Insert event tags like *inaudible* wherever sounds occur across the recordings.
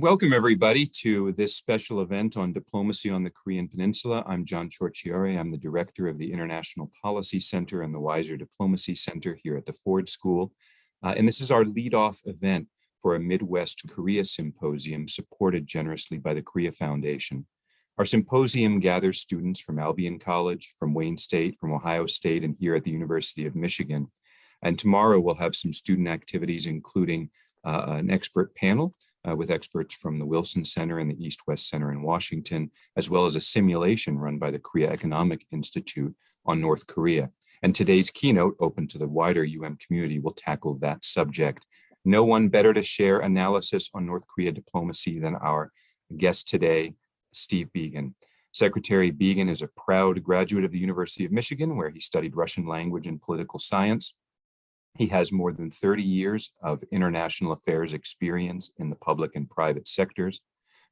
Welcome, everybody, to this special event on diplomacy on the Korean Peninsula. I'm John Ciorciari. I'm the director of the International Policy Center and the Weiser Diplomacy Center here at the Ford School. Uh, and this is our lead-off event for a Midwest Korea Symposium supported generously by the Korea Foundation. Our symposium gathers students from Albion College, from Wayne State, from Ohio State, and here at the University of Michigan. And tomorrow we'll have some student activities, including uh, an expert panel uh, with experts from the Wilson Center and the East West Center in Washington, as well as a simulation run by the Korea Economic Institute on North Korea. And today's keynote, open to the wider UM community, will tackle that subject. No one better to share analysis on North Korea diplomacy than our guest today, Steve Biegun. Secretary Biegun is a proud graduate of the University of Michigan, where he studied Russian language and political science. He has more than 30 years of international affairs experience in the public and private sectors.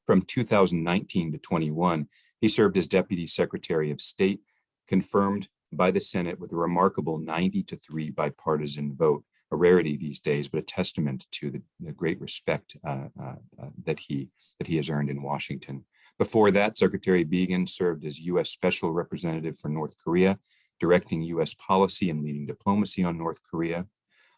From 2019 to 21, he served as Deputy Secretary of State, confirmed by the Senate with a remarkable 90 to 3 bipartisan vote, a rarity these days, but a testament to the, the great respect uh, uh, uh, that, he, that he has earned in Washington. Before that, Secretary Biegun served as U.S. Special Representative for North Korea directing U.S. policy and leading diplomacy on North Korea.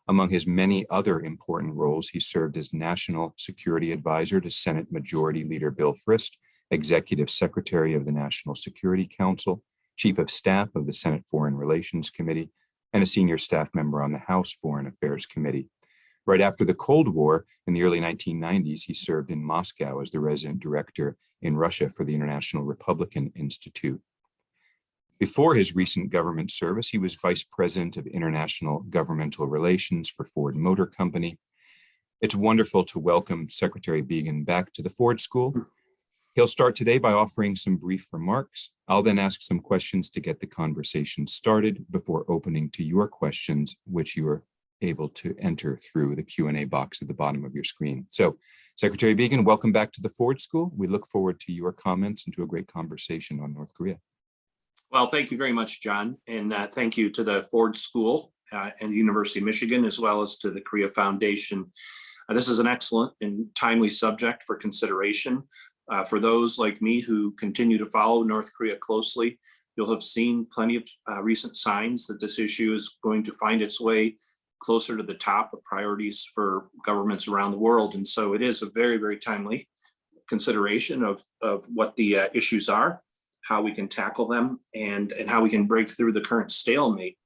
Among his many other important roles, he served as National Security Advisor to Senate Majority Leader Bill Frist, Executive Secretary of the National Security Council, Chief of Staff of the Senate Foreign Relations Committee, and a senior staff member on the House Foreign Affairs Committee. Right after the Cold War, in the early 1990s, he served in Moscow as the resident director in Russia for the International Republican Institute. Before his recent government service, he was vice president of international governmental relations for Ford Motor Company. It's wonderful to welcome Secretary Biegun back to the Ford School. He'll start today by offering some brief remarks. I'll then ask some questions to get the conversation started before opening to your questions, which you are able to enter through the Q&A box at the bottom of your screen. So Secretary Biegun, welcome back to the Ford School. We look forward to your comments and to a great conversation on North Korea. Well, thank you very much, John, and uh, thank you to the Ford School uh, and the University of Michigan, as well as to the Korea Foundation. Uh, this is an excellent and timely subject for consideration. Uh, for those like me who continue to follow North Korea closely, you'll have seen plenty of uh, recent signs that this issue is going to find its way closer to the top of priorities for governments around the world. And so it is a very, very timely consideration of, of what the uh, issues are how we can tackle them and, and how we can break through the current stalemate,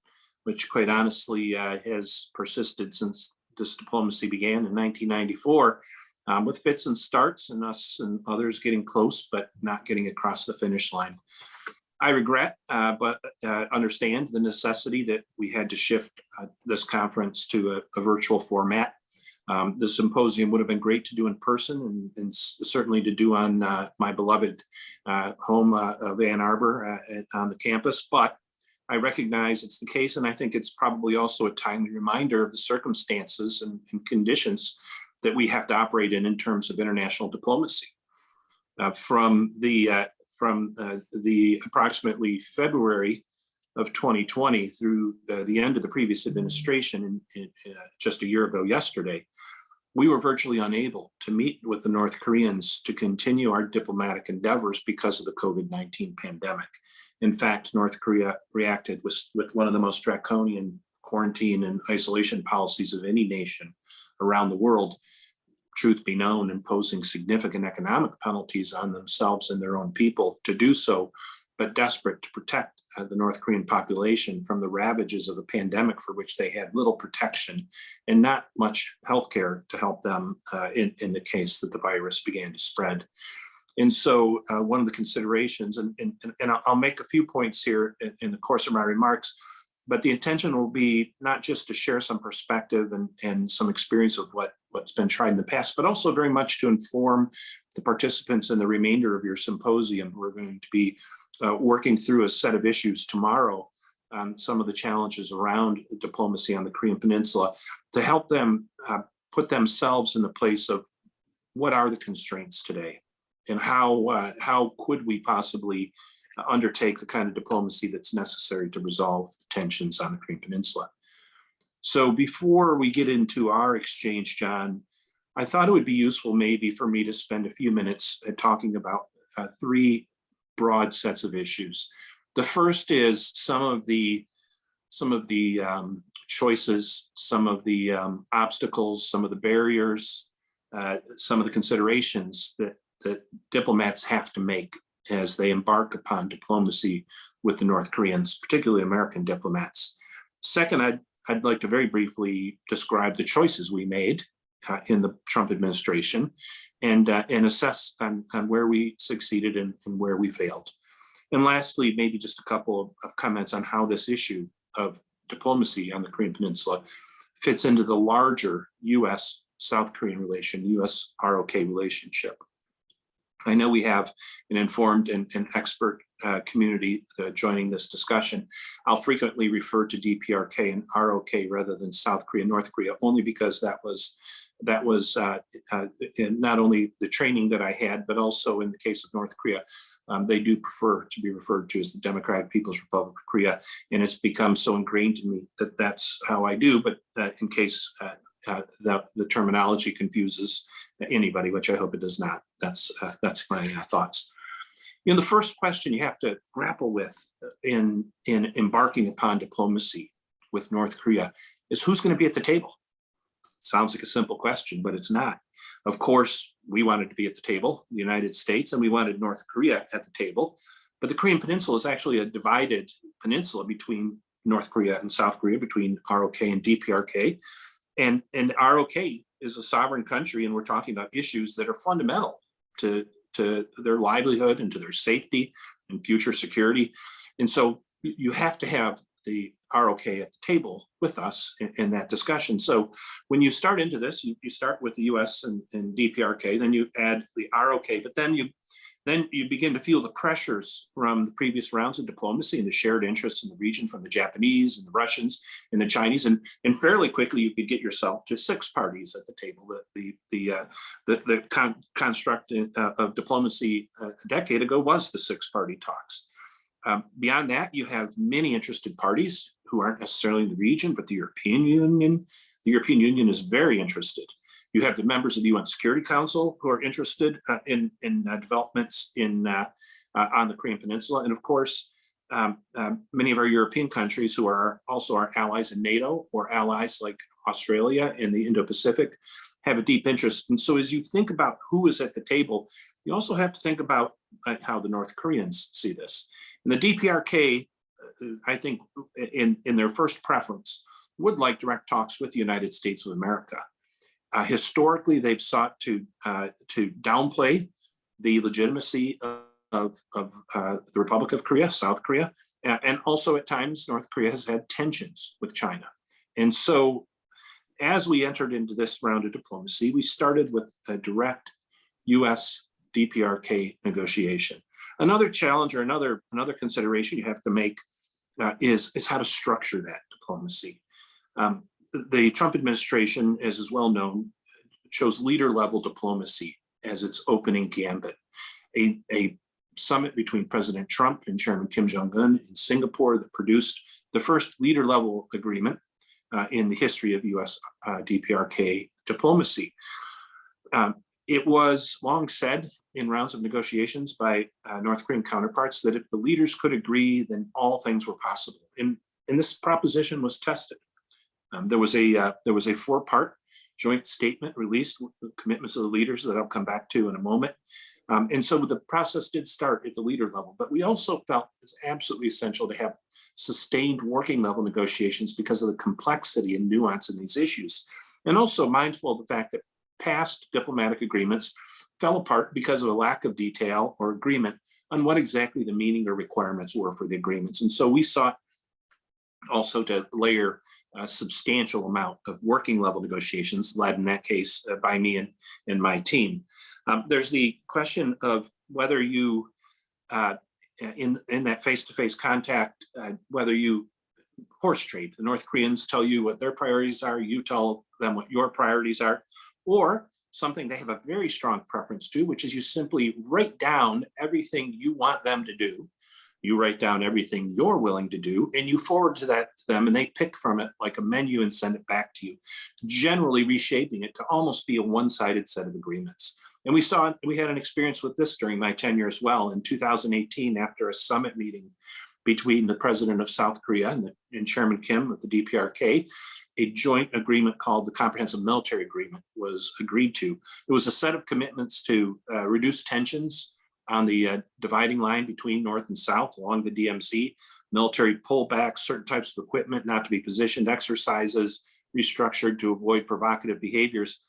which quite honestly uh, has persisted since this diplomacy began in 1994 um, with fits and starts and us and others getting close, but not getting across the finish line. I regret, uh, but uh, understand the necessity that we had to shift uh, this conference to a, a virtual format um, the symposium would have been great to do in person and, and certainly to do on uh, my beloved uh, home uh, of Ann Arbor uh, on the campus, but I recognize it's the case and I think it's probably also a timely reminder of the circumstances and, and conditions that we have to operate in in terms of international diplomacy. Uh, from the uh, from the approximately February of 2020 through uh, the end of the previous administration in, in, uh, just a year ago yesterday, we were virtually unable to meet with the North Koreans to continue our diplomatic endeavors because of the COVID-19 pandemic. In fact, North Korea reacted with, with one of the most draconian quarantine and isolation policies of any nation around the world, truth be known, imposing significant economic penalties on themselves and their own people to do so but desperate to protect uh, the North Korean population from the ravages of a pandemic for which they had little protection and not much healthcare to help them uh, in, in the case that the virus began to spread. And so uh, one of the considerations, and, and, and I'll make a few points here in, in, the course of my remarks, but the intention will be not just to share some perspective and, and some experience of what, what's been tried in the past, but also very much to inform the participants in the remainder of your symposium who are going to be uh, working through a set of issues tomorrow some of the challenges around diplomacy on the Korean Peninsula to help them uh, put themselves in the place of what are the constraints today and how uh, how could we possibly undertake the kind of diplomacy that's necessary to resolve tensions on the Korean Peninsula. So before we get into our exchange, John, I thought it would be useful maybe for me to spend a few minutes uh, talking about uh, three broad sets of issues. The first is some of the some of the um, choices, some of the um, obstacles, some of the barriers, uh, some of the considerations that that diplomats have to make as they embark upon diplomacy with the North Koreans, particularly American diplomats. Second, I'd, I'd like to very briefly describe the choices we made uh, in the Trump administration and, uh, and assess on, on where we succeeded and, and where we failed. And lastly, maybe just a couple of, of comments on how this issue of diplomacy on the Korean Peninsula fits into the larger US South Korean relation, US ROK relationship. I know we have an informed and, and expert uh, community uh, joining this discussion. I'll frequently refer to DPRK and ROK rather than South Korea, North Korea, only because that was that was uh, uh, not only the training that I had, but also in the case of North Korea, um, they do prefer to be referred to as the Democratic People's Republic of Korea, and it's become so ingrained in me that that's how I do. But uh, in case uh, uh, that the terminology confuses anybody, which I hope it does not. That's uh, that's my thoughts. You know, the first question you have to grapple with in in embarking upon diplomacy with North Korea is who's going to be at the table. Sounds like a simple question, but it's not. Of course, we wanted to be at the table, the United States, and we wanted North Korea at the table. But the Korean Peninsula is actually a divided peninsula between North Korea and South Korea, between ROK and DPRK. And, and ROK is a sovereign country, and we're talking about issues that are fundamental to, to their livelihood and to their safety and future security. And so you have to have the ROK at the table with us in, in that discussion. So when you start into this, you, you start with the US and, and DPRK, then you add the ROK, but then you then you begin to feel the pressures from the previous rounds of diplomacy and the shared interests in the region from the Japanese and the Russians and the Chinese. And, and fairly quickly, you could get yourself to six parties at the table. The, the, the, uh, the, the con construct uh, of diplomacy uh, a decade ago was the six party talks. Um, beyond that, you have many interested parties who aren't necessarily in the region, but the European Union. The European Union is very interested. You have the members of the UN Security Council who are interested uh, in, in uh, developments in uh, uh on the Korean Peninsula. And of course, um, um, many of our European countries who are also our allies in NATO or allies like Australia in the Indo-Pacific have a deep interest. And so as you think about who is at the table, you also have to think about uh, how the North Koreans see this. And the DPRK, I think in, in their first preference, would like direct talks with the United States of America. Uh, historically, they've sought to uh, to downplay the legitimacy of, of uh, the Republic of Korea, South Korea, and also at times North Korea has had tensions with China. And so as we entered into this round of diplomacy, we started with a direct US DPRK negotiation. Another challenge or another, another consideration you have to make uh, is, is how to structure that diplomacy. Um, the Trump administration, as is well known, chose leader level diplomacy as its opening gambit. A, a summit between President Trump and Chairman Kim Jong-un in Singapore that produced the first leader level agreement uh, in the history of US uh, DPRK diplomacy. Um, it was long said in rounds of negotiations by uh, North Korean counterparts that if the leaders could agree, then all things were possible. And, and this proposition was tested. Um, there was a uh, there was a four-part joint statement released with commitments of the leaders that I'll come back to in a moment. Um, and so the process did start at the leader level, but we also felt it's absolutely essential to have sustained working level negotiations because of the complexity and nuance in these issues. And also mindful of the fact that past diplomatic agreements fell apart because of a lack of detail or agreement on what exactly the meaning or requirements were for the agreements. And so we sought also to layer a substantial amount of working level negotiations led in that case uh, by me and, and my team. Um, there's the question of whether you, uh, in, in that face-to-face -face contact, uh, whether you horse trade. The North Koreans tell you what their priorities are, you tell them what your priorities are, or something they have a very strong preference to, which is you simply write down everything you want them to do You write down everything you're willing to do and you forward to that to them and they pick from it like a menu and send it back to you, generally reshaping it to almost be a one-sided set of agreements. And we saw, we had an experience with this during my tenure as well. In 2018, after a summit meeting between the president of South Korea and, the, and Chairman Kim of the DPRK, a joint agreement called the Comprehensive Military Agreement was agreed to. It was a set of commitments to uh, reduce tensions on the uh, dividing line between North and South along the DMZ, military pullbacks, certain types of equipment not to be positioned, exercises restructured to avoid provocative behaviors.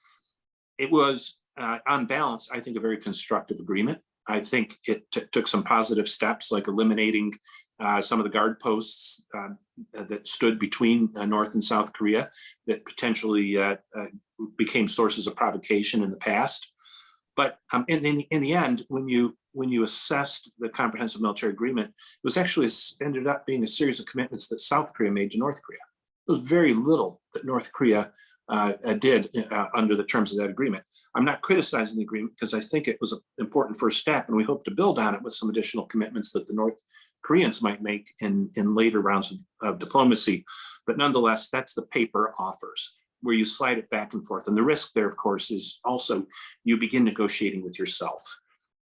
It was uh, on balance, I think a very constructive agreement. I think it took some positive steps like eliminating uh, some of the guard posts uh, that stood between uh, North and South Korea that potentially uh, uh, became sources of provocation in the past. But um, in, in, in, the end, when you when you assessed the comprehensive military agreement, it was actually ended up being a series of commitments that South Korea made to North Korea. There was very little that North Korea uh, did under the terms of that agreement. I'm not criticizing the agreement because I think it was an important first step and we hope to build on it with some additional commitments that the North Koreans might make in, in later rounds of, of diplomacy. But nonetheless, that's the paper offers where you slide it back and forth. And the risk there, of course, is also you begin negotiating with yourself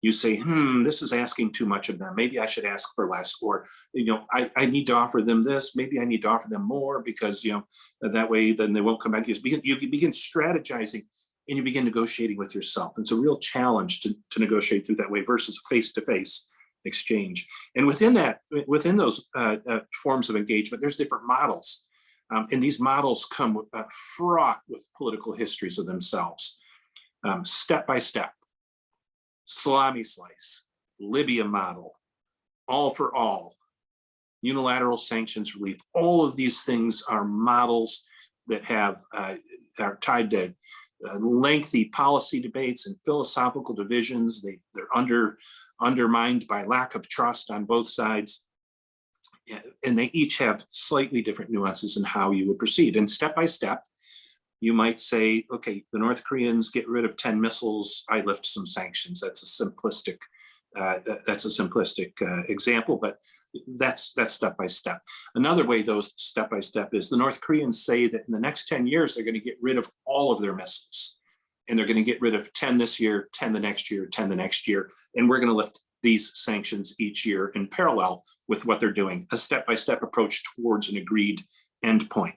you say, hmm, this is asking too much of them. Maybe I should ask for less, or, you know, I, I need to offer them this. Maybe I need to offer them more because, you know, that way then they won't come back. You begin, you begin strategizing and you begin negotiating with yourself. It's a real challenge to, to negotiate through that way versus face-to-face -face exchange. And within that, within those uh, uh, forms of engagement, there's different models. Um, and these models come uh, fraught with political histories of themselves, um, step by step salami slice, Libya model, all for all, unilateral sanctions relief. All of these things are models that have uh, are tied to uh, lengthy policy debates and philosophical divisions. They, they're under undermined by lack of trust on both sides. And they each have slightly different nuances in how you would proceed. And step by step, you might say, okay, the North Koreans get rid of 10 missiles, I lift some sanctions. That's a simplistic, uh, that's a simplistic uh, example, but that's that's step by step. Another way though, step by step is the North Koreans say that in the next 10 years, they're gonna get rid of all of their missiles. And they're gonna get rid of 10 this year, 10 the next year, 10 the next year. And we're gonna lift these sanctions each year in parallel with what they're doing, a step-by-step -step approach towards an agreed endpoint.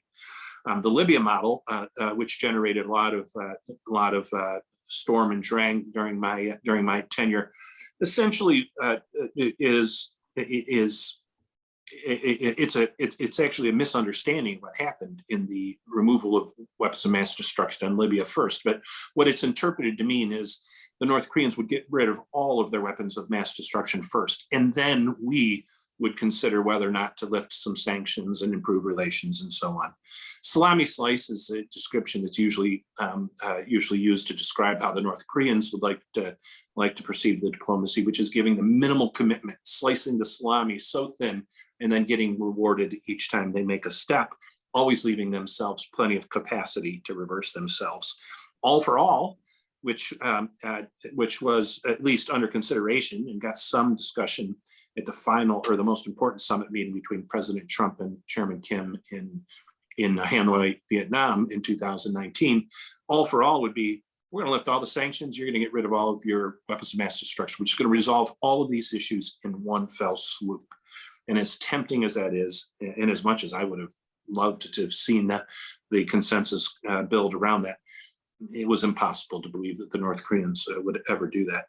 Um, the Libya model, uh, uh, which generated a lot of uh, a lot of uh, storm and drang during my during my tenure, essentially uh, is is it, it's a it, it's actually a misunderstanding of what happened in the removal of weapons of mass destruction in Libya first. But what it's interpreted to mean is the North Koreans would get rid of all of their weapons of mass destruction first, and then we would consider whether or not to lift some sanctions and improve relations and so on. Salami slice is a description that's usually um, uh, usually used to describe how the North Koreans would like to like to proceed with diplomacy, which is giving the minimal commitment, slicing the salami so thin, and then getting rewarded each time they make a step, always leaving themselves plenty of capacity to reverse themselves. All for all, which um, uh, which was at least under consideration and got some discussion at the final or the most important summit meeting between President Trump and Chairman Kim in in Hanoi, Vietnam in 2019. All for all would be, we're going to lift all the sanctions. You're going to get rid of all of your weapons of mass destruction, which is going to resolve all of these issues in one fell swoop. And as tempting as that is, and as much as I would have loved to have seen that the consensus uh, build around that, it was impossible to believe that the North Koreans uh, would ever do that.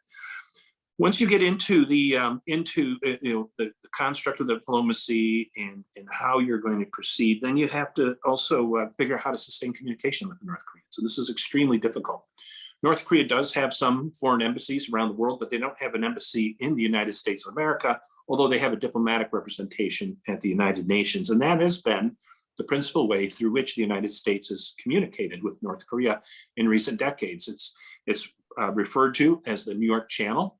Once you get into the um, into uh, you know the, the, construct of the diplomacy and and how you're going to proceed, then you have to also uh, figure out how to sustain communication with the North Koreans. So this is extremely difficult. North Korea does have some foreign embassies around the world, but they don't have an embassy in the United States of America, although they have a diplomatic representation at the United Nations. And that has been the principal way through which the United States has communicated with North Korea in recent decades. It's, it's uh, referred to as the New York Channel.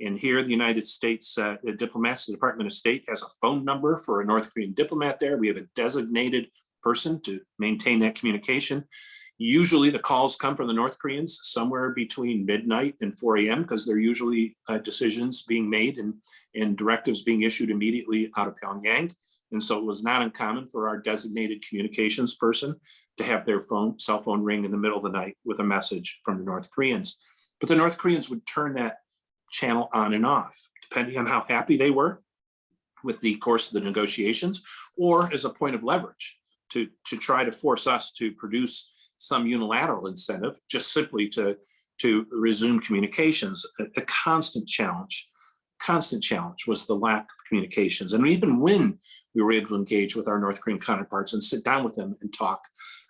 And here the United States uh, the diplomats, the Department of State has a phone number for a North Korean diplomat there. We have a designated person to maintain that communication. Usually the calls come from the North Koreans somewhere between midnight and four AM because they're usually uh, decisions being made and, and directives being issued immediately out of Pyongyang. And so it was not uncommon for our designated communications person to have their phone, cell phone ring in the middle of the night with a message from the North Koreans. But the North Koreans would turn that channel on and off, depending on how happy they were with the course of the negotiations, or as a point of leverage to, to try to force us to produce some unilateral incentive, just simply to, to resume communications. A, a constant challenge, constant challenge was the lack of communications. And even when we were able to engage with our North Korean counterparts and sit down with them and talk,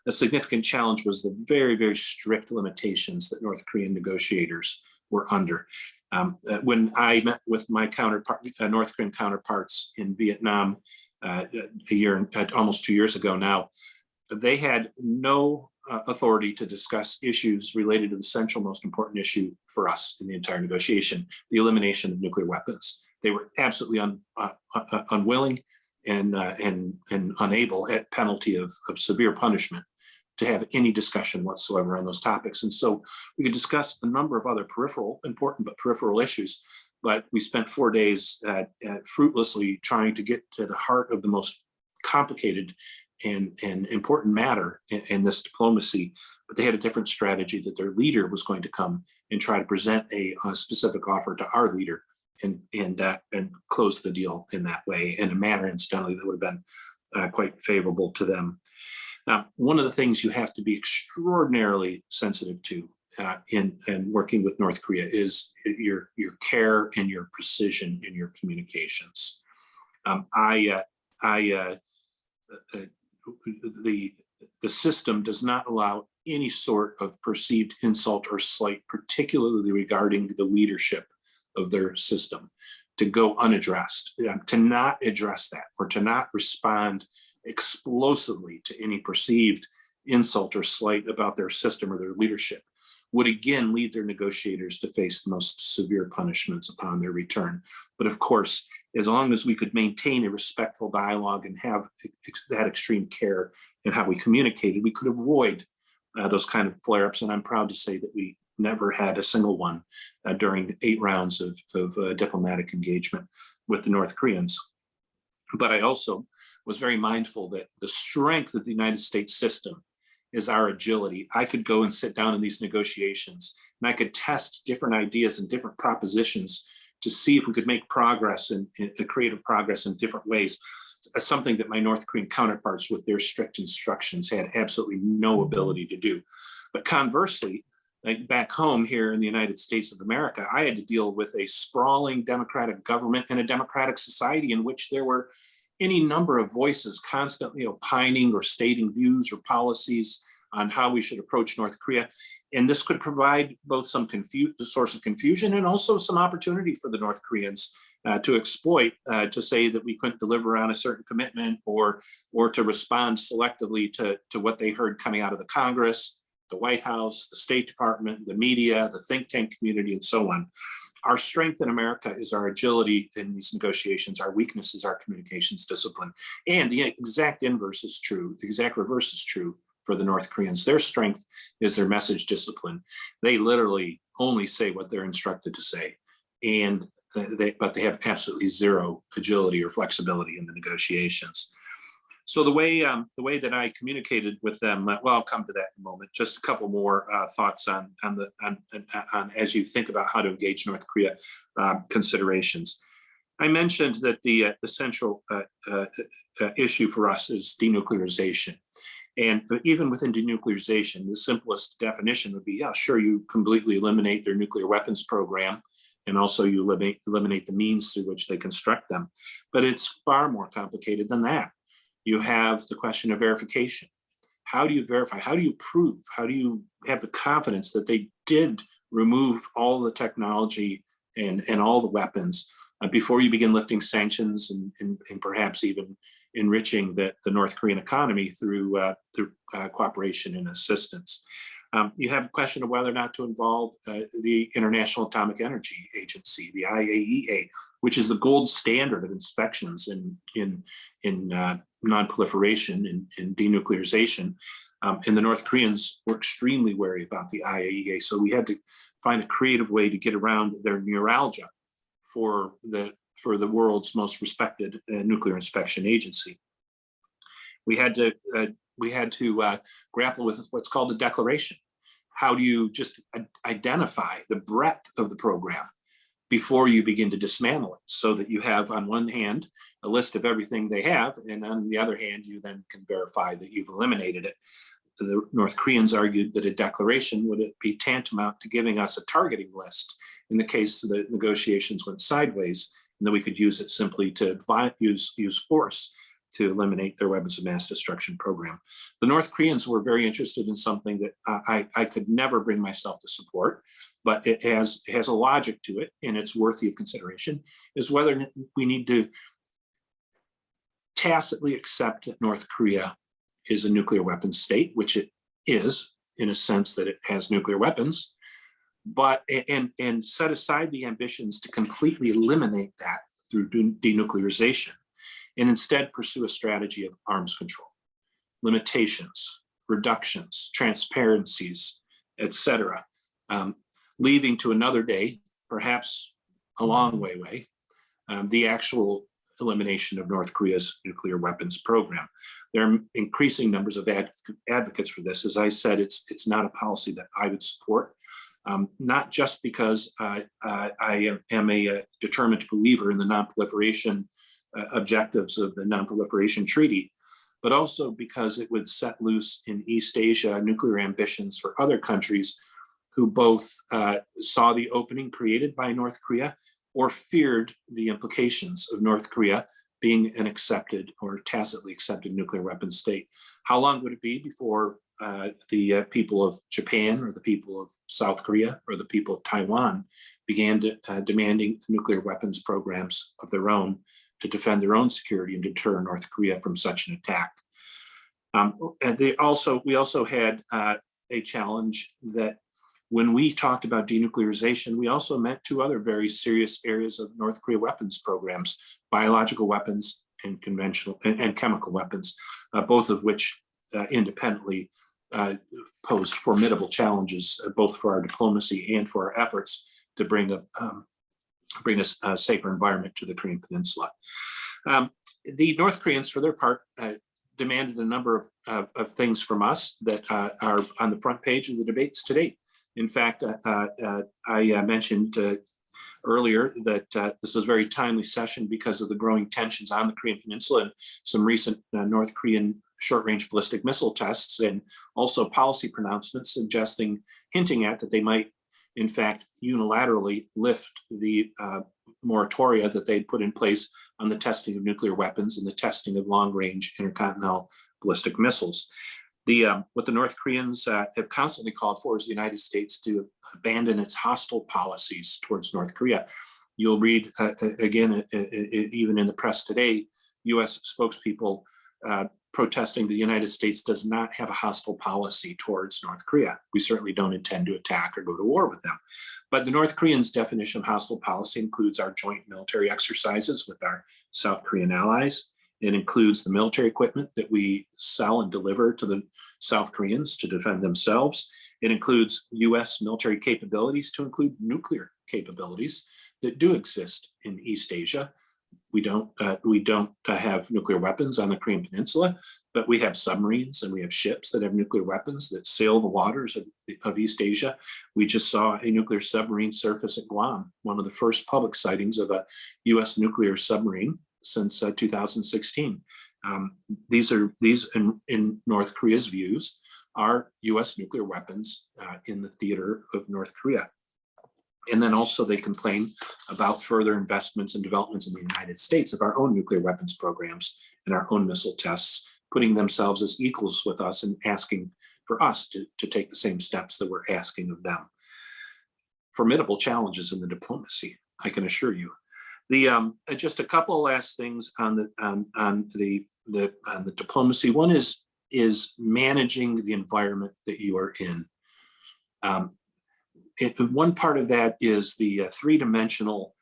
a significant challenge was the very, very strict limitations that North Korean negotiators were under. Um, uh, when I met with my counterpart, uh, North Korean counterparts in Vietnam uh, a year, uh, almost two years ago now, they had no uh, authority to discuss issues related to the central most important issue for us in the entire negotiation, the elimination of nuclear weapons. They were absolutely un, uh, uh, unwilling and, uh, and, and unable at penalty of, of severe punishment to have any discussion whatsoever on those topics. And so we could discuss a number of other peripheral, important but peripheral issues, but we spent four days at, at fruitlessly trying to get to the heart of the most complicated and, and important matter in, in, this diplomacy, but they had a different strategy that their leader was going to come and try to present a, a specific offer to our leader and and uh, and close the deal in that way in a manner, incidentally, that would have been uh, quite favorable to them. Now, one of the things you have to be extraordinarily sensitive to uh, in, in working with North Korea is your, your care and your precision in your communications. Um, I, uh, I, uh, uh, the, the system does not allow any sort of perceived insult or slight, particularly regarding the leadership of their system, to go unaddressed, to not address that or to not respond explosively to any perceived insult or slight about their system or their leadership would again lead their negotiators to face the most severe punishments upon their return. But of course, as long as we could maintain a respectful dialogue and have that extreme care in how we communicated, we could avoid uh, those kind of flare-ups. And I'm proud to say that we never had a single one uh, during eight rounds of, of uh, diplomatic engagement with the North Koreans. But I also was very mindful that the strength of the United States system is our agility. I could go and sit down in these negotiations and I could test different ideas and different propositions to see if we could make progress and, and uh, creative progress in different ways. Something that my North Korean counterparts with their strict instructions had absolutely no ability to do. But conversely, like back home here in the United States of America, I had to deal with a sprawling democratic government and a democratic society in which there were any number of voices constantly opining or stating views or policies on how we should approach North Korea. And this could provide both some the source of confusion and also some opportunity for the North Koreans uh, to exploit, uh, to say that we couldn't deliver on a certain commitment or, or to respond selectively to, to what they heard coming out of the Congress, the White House, the State Department, the media, the think tank community, and so on our strength in America is our agility in these negotiations. Our weakness is our communications discipline. And the exact inverse is true. The exact reverse is true for the North Koreans. Their strength is their message discipline. They literally only say what they're instructed to say. And they, but they have absolutely zero agility or flexibility in the negotiations. So the way um, the way that I communicated with them, uh, well, I'll come to that in a moment. Just a couple more uh, thoughts on on the on, on, as you think about how to engage North Korea uh, considerations. I mentioned that the uh, the central uh, uh, issue for us is denuclearization. And even within denuclearization, the simplest definition would be, yeah, sure, you completely eliminate their nuclear weapons program, and also you eliminate, eliminate the means through which they construct them. But it's far more complicated than that you have the question of verification. How do you verify? How do you prove? How do you have the confidence that they did remove all the technology and, and all the weapons uh, before you begin lifting sanctions and, and, and perhaps even enriching the, the North Korean economy through, uh, through uh, cooperation and assistance? Um, you have a question of whether or not to involve uh, the International Atomic Energy Agency, the IAEA, which is the gold standard of inspections in in in uh, non-proliferation and denuclearization. Um, and the North Koreans were extremely wary about the IAEA, so we had to find a creative way to get around their neuralgia for the for the world's most respected uh, nuclear inspection agency. We had to uh, we had to uh, grapple with what's called a declaration. How do you just identify the breadth of the program before you begin to dismantle it so that you have on one hand a list of everything they have and on the other hand you then can verify that you've eliminated it. The North Koreans argued that a declaration would be tantamount to giving us a targeting list in the case the negotiations went sideways and that we could use it simply to use, use force to eliminate their weapons of mass destruction program. The North Koreans were very interested in something that I, I could never bring myself to support, but it has, it has a logic to it and it's worthy of consideration, is whether we need to tacitly accept that North Korea is a nuclear weapons state, which it is in a sense that it has nuclear weapons, but and, and set aside the ambitions to completely eliminate that through denuclearization and instead pursue a strategy of arms control, limitations, reductions, transparencies, etc., um, leaving to another day, perhaps a long way away, um, the actual elimination of North Korea's nuclear weapons program. There are increasing numbers of ad advocates for this. As I said, it's it's not a policy that I would support, um, not just because uh, uh, I am a, a, determined believer in the non-proliferation uh, objectives of the Non-Proliferation Treaty, but also because it would set loose in East Asia nuclear ambitions for other countries who both uh, saw the opening created by North Korea or feared the implications of North Korea being an accepted or tacitly accepted nuclear weapon state. How long would it be before uh, the uh, people of Japan or the people of South Korea or the people of Taiwan began to, uh, demanding nuclear weapons programs of their own to defend their own security and deter North Korea from such an attack. Um, and they also, we also had uh, a challenge that when we talked about denuclearization, we also meant two other very serious areas of North Korea weapons programs, biological weapons and conventional and, and chemical weapons, uh, both of which uh, independently uh, posed formidable challenges, uh, both for our diplomacy and for our efforts to bring a, um, bring a, safer environment to the Korean Peninsula. Um, the North Koreans, for their part, uh, demanded a number of, of, things from us that uh, are on the front page of the debates today. In fact, uh, uh, I mentioned earlier that uh, this was a very timely session because of the growing tensions on the Korean Peninsula and some recent uh, North Korean short-range ballistic missile tests and also policy pronouncements suggesting, hinting at that they might in fact, unilaterally lift the uh, moratoria that they'd put in place on the testing of nuclear weapons and the testing of long-range intercontinental ballistic missiles. The, um, what the North Koreans uh, have constantly called for is the United States to abandon its hostile policies towards North Korea. You'll read, uh, again, even in the press today, U.S. spokespeople uh, protesting the United States does not have a hostile policy towards North Korea. We certainly don't intend to attack or go to war with them. But the North Koreans' definition of hostile policy includes our joint military exercises with our South Korean allies. It includes the military equipment that we sell and deliver to the South Koreans to defend themselves. It includes US military capabilities to include nuclear capabilities that do exist in East Asia we don't uh, we don't uh, have nuclear weapons on the Korean Peninsula, but we have submarines and we have ships that have nuclear weapons that sail the waters of, of East Asia. We just saw a nuclear submarine surface at Guam, one of the first public sightings of a U.S. nuclear submarine since uh, 2016. Um, these are these in, in, North Korea's views are U.S. nuclear weapons uh, in the theater of North Korea. And then also they complain about further investments and developments in the United States of our own nuclear weapons programs and our own missile tests, putting themselves as equals with us and asking for us to, to take the same steps that we're asking of them. Formidable challenges in the diplomacy, I can assure you. The um, uh, just a couple of last things on the on, on the the on the diplomacy. One is is managing the environment that you are in Um, it- one part of that is the uh, three-dimensional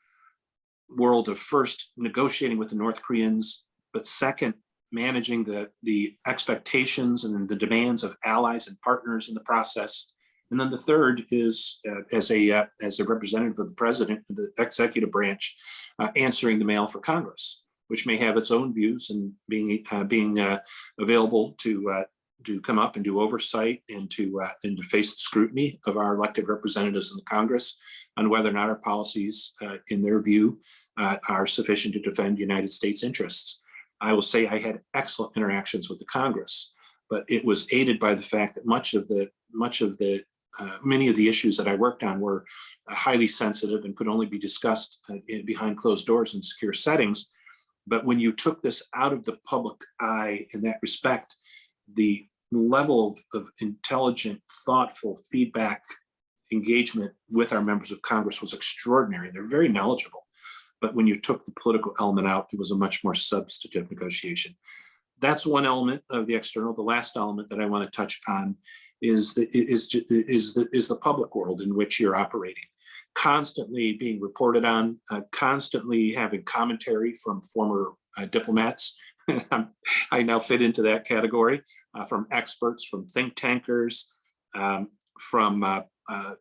world of first negotiating with the North Koreans, but second, managing the, the expectations and the demands of allies and partners in the process. And then the third is uh, as a uh, as a representative of the president the executive branch, uh, answering the mail for Congress, which may have its own views and being uh, being uh, available to uh, to come up and do oversight and to and to face the scrutiny of our elected representatives in the Congress on whether or not our policies, in their view, are sufficient to defend United States interests. I will say I had excellent interactions with the Congress, but it was aided by the fact that much of the much of the uh, many of the issues that I worked on were uh, highly sensitive and could only be discussed uh, in- behind closed doors in secure settings. But when you took this out of the public eye in that respect, the level of, of intelligent, thoughtful feedback engagement with our members of Congress was extraordinary. They're very knowledgeable. But when you took the political element out, it was a much more substantive negotiation. That's one element of the external. The last element that I want to touch upon is the, is, is the, is the public world in which you're operating. Constantly being reported on, uh, constantly having commentary from former uh, diplomats. *laughs* I now fit into that category, uh, from experts, from think tankers, um, from uh, uh,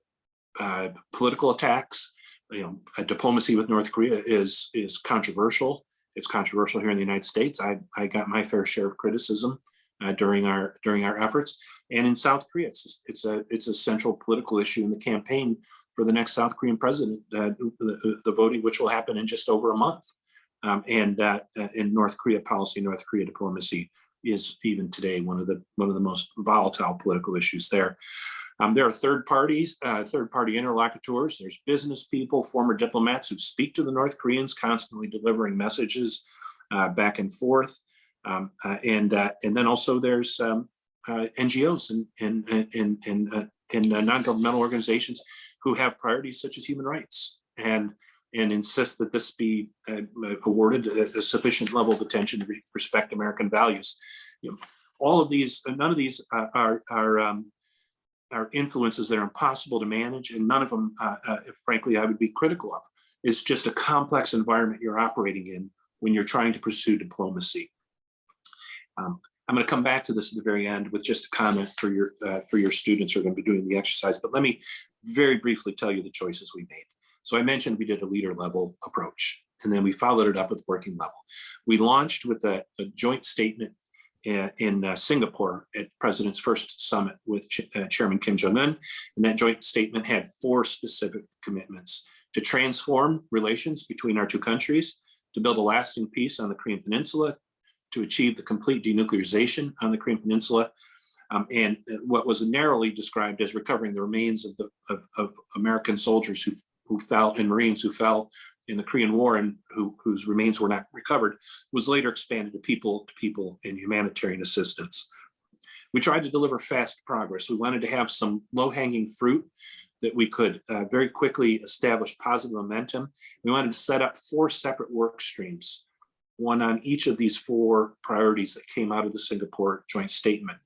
uh, political attacks. You know, diplomacy with North Korea is is controversial. It's controversial here in the United States. I I got my fair share of criticism uh, during our during our efforts, and in South Korea, it's it's a it's a central political issue in the campaign for the next South Korean president, uh, the, the voting, which will happen in just over a month. Um, and uh, in North Korea policy, North Korea diplomacy is even today one of the one of the most volatile political issues there. Um, there are third parties, uh, third party interlocutors. There's business people, former diplomats who speak to the North Koreans, constantly delivering messages uh, back and forth. Um, uh, and uh, and then also there's um, uh, NGOs and and and and, uh, and non-governmental organizations who have priorities such as human rights and and insist that this be awarded a, a sufficient level of attention to respect American values. You know, all of these, none of these are are um, are influences that are impossible to manage, and none of them, uh, uh, frankly, I would be critical of. It's just a complex environment you're operating in when you're trying to pursue diplomacy. Um, I'm going to come back to this at the very end with just a comment for your uh, for your students who are going to be doing the exercise. But let me very briefly tell you the choices we made. So I mentioned we did a leader level approach, and then we followed it up with working level. We launched with a, a joint statement in uh, Singapore at President's first summit with Ch- uh, Chairman Kim Jong Un, and that joint statement had four specific commitments to transform relations between our two countries, to build a lasting peace on the Korean Peninsula, to achieve the complete denuclearization on the Korean Peninsula, um, and what was narrowly described as recovering the remains of the of, of American soldiers who who fell and Marines who fell in the Korean War and who whose remains were not recovered was later expanded to people to people and humanitarian assistance. We tried to deliver fast progress. We wanted to have some low hanging fruit that we could uh, very quickly establish positive momentum. We wanted to set up four separate work streams, one on each of these four priorities that came out of the Singapore joint statement.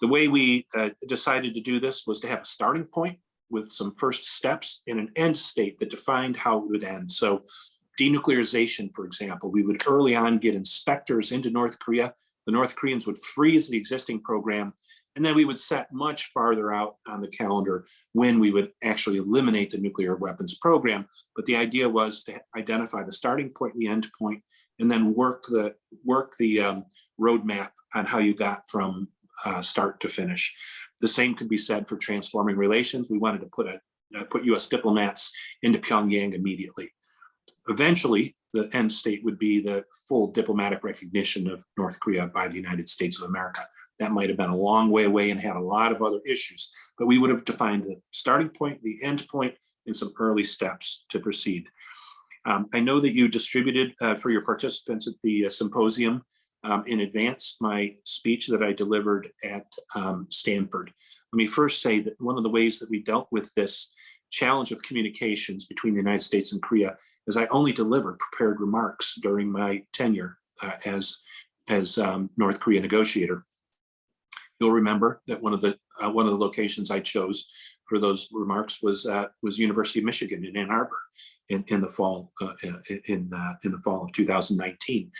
The way we uh, decided to do this was to have a starting point with some first steps in an end state that defined how it would end. So denuclearization, for example, we would early on get inspectors into North Korea. The North Koreans would freeze the existing program, and then we would set much farther out on the calendar when we would actually eliminate the nuclear weapons program. But the idea was to identify the starting point, the end point, and then work the work the um, roadmap on how you got from uh, start to finish. The same could be said for transforming relations. We wanted to put a uh, put U.S. diplomats into Pyongyang immediately. Eventually, the end state would be the full diplomatic recognition of North Korea by the United States of America. That might have been a long way away and had a lot of other issues, but we would have defined the starting point, the end point, and some early steps to proceed. Um, I know that you distributed uh, for your participants at the uh, symposium um, in advance my speech that I delivered at um, Stanford. Let me first say that one of the ways that we dealt with this challenge of communications between the United States and Korea is I only delivered prepared remarks during my tenure uh, as, as um, North Korea negotiator. You'll remember that one of the uh, one of the locations I chose for those remarks was uh, was University of Michigan in Ann Arbor in in the fall uh, in uh, in the fall of 2019.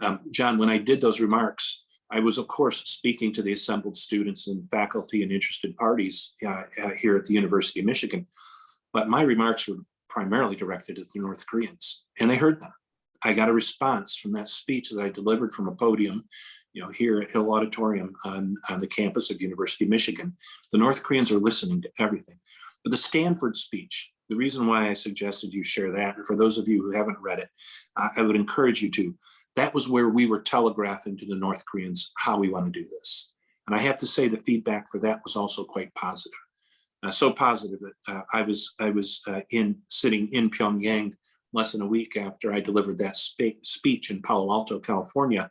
Um, John, when I did those remarks, I was of course speaking to the assembled students and faculty and interested parties uh, uh, here at the University of Michigan, but my remarks were primarily directed at the North Koreans, and they heard them. I got a response from that speech that I delivered from a podium, you know, here at Hill Auditorium on, on the campus of University of Michigan. The North Koreans are listening to everything. But the Stanford speech, the reason why I suggested you share that, and for those of you who haven't read it, uh, I would encourage you to. That was where we were telegraphing to the North Koreans how we want to do this. And I have to say the feedback for that was also quite positive. Uh, so positive that uh, I was I was uh, in sitting in Pyongyang less than a week after I delivered that spe speech in Palo Alto, California,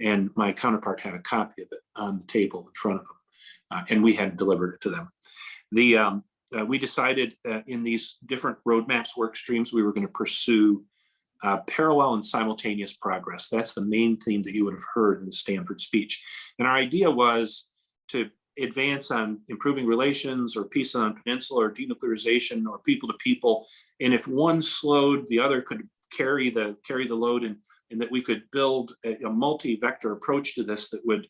and my counterpart had a copy of it on the table in front of him, uh, and we had delivered it to them. The um, uh, we decided uh, in these different roadmaps work streams we were going to pursue uh, parallel and simultaneous progress. That's the main theme that you would have heard in the Stanford speech. And our idea was to advance on improving relations or peace on the peninsula or denuclearization or people to people. And if one slowed, the other could carry the carry the load and, and that we could build a, a multi-vector approach to this that would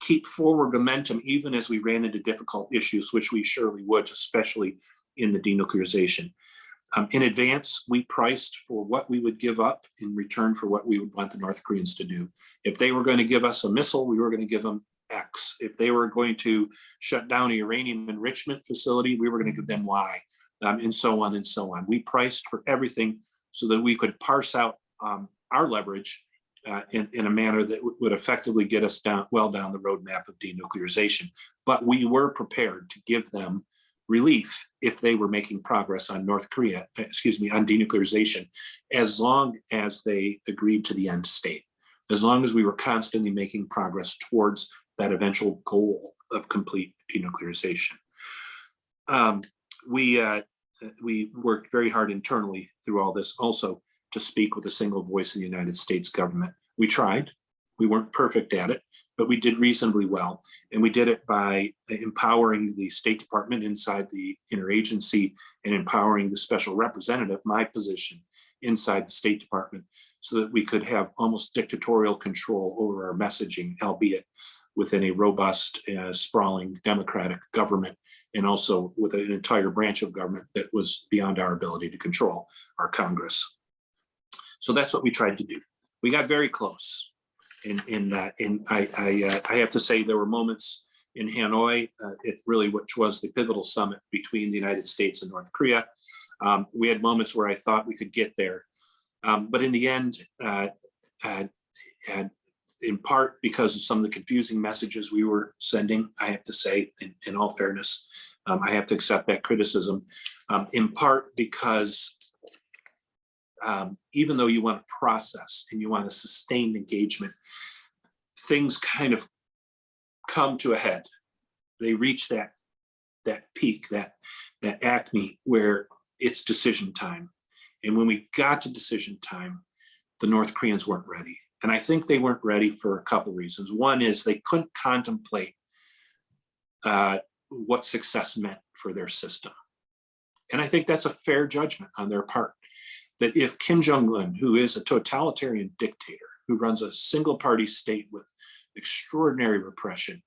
keep forward momentum even as we ran into difficult issues, which we surely would, especially in the denuclearization. Um, in advance, we priced for what we would give up in return for what we would want the North Koreans to do. If they were going to give us a missile, we were going to give them X. If they were going to shut down a uranium enrichment facility, we were going to give them Y, um, and so on and so on. We priced for everything so that we could parse out um, our leverage uh, in, in a manner that would effectively get us down well down the roadmap of denuclearization. But we were prepared to give them relief if they were making progress on North Korea, excuse me, on denuclearization, as long as they agreed to the end state, as long as we were constantly making progress towards that eventual goal of complete denuclearization. Um, we, uh, we worked very hard internally through all this also to speak with a single voice in the United States government. We tried, we weren't perfect at it, but we did reasonably well. And we did it by empowering the State Department inside the interagency and empowering the special representative, my position inside the State Department, so that we could have almost dictatorial control over our messaging, albeit within a robust, uh, sprawling democratic government, and also with an entire branch of government that was beyond our ability to control, our Congress. So that's what we tried to do. We got very close in, in that, and I, I, uh, I have to say there were moments in Hanoi, uh, it really, which was the pivotal summit between the United States and North Korea. Um, we had moments where I thought we could get there. Um, but in the end, uh, uh, and in part because of some of the confusing messages we were sending, I have to say, in, in all fairness, um, I have to accept that criticism, um, in part because um, even though you want to process and you want a sustained engagement, things kind of come to a head. They reach that that peak, that that acme where it's decision time. And when we got to decision time, the North Koreans weren't ready. And I think they weren't ready for a couple of reasons. One is they couldn't contemplate uh, what success meant for their system. And I think that's a fair judgment on their part. That if Kim Jong-un, who is a totalitarian dictator, who runs a single party state with extraordinary repression,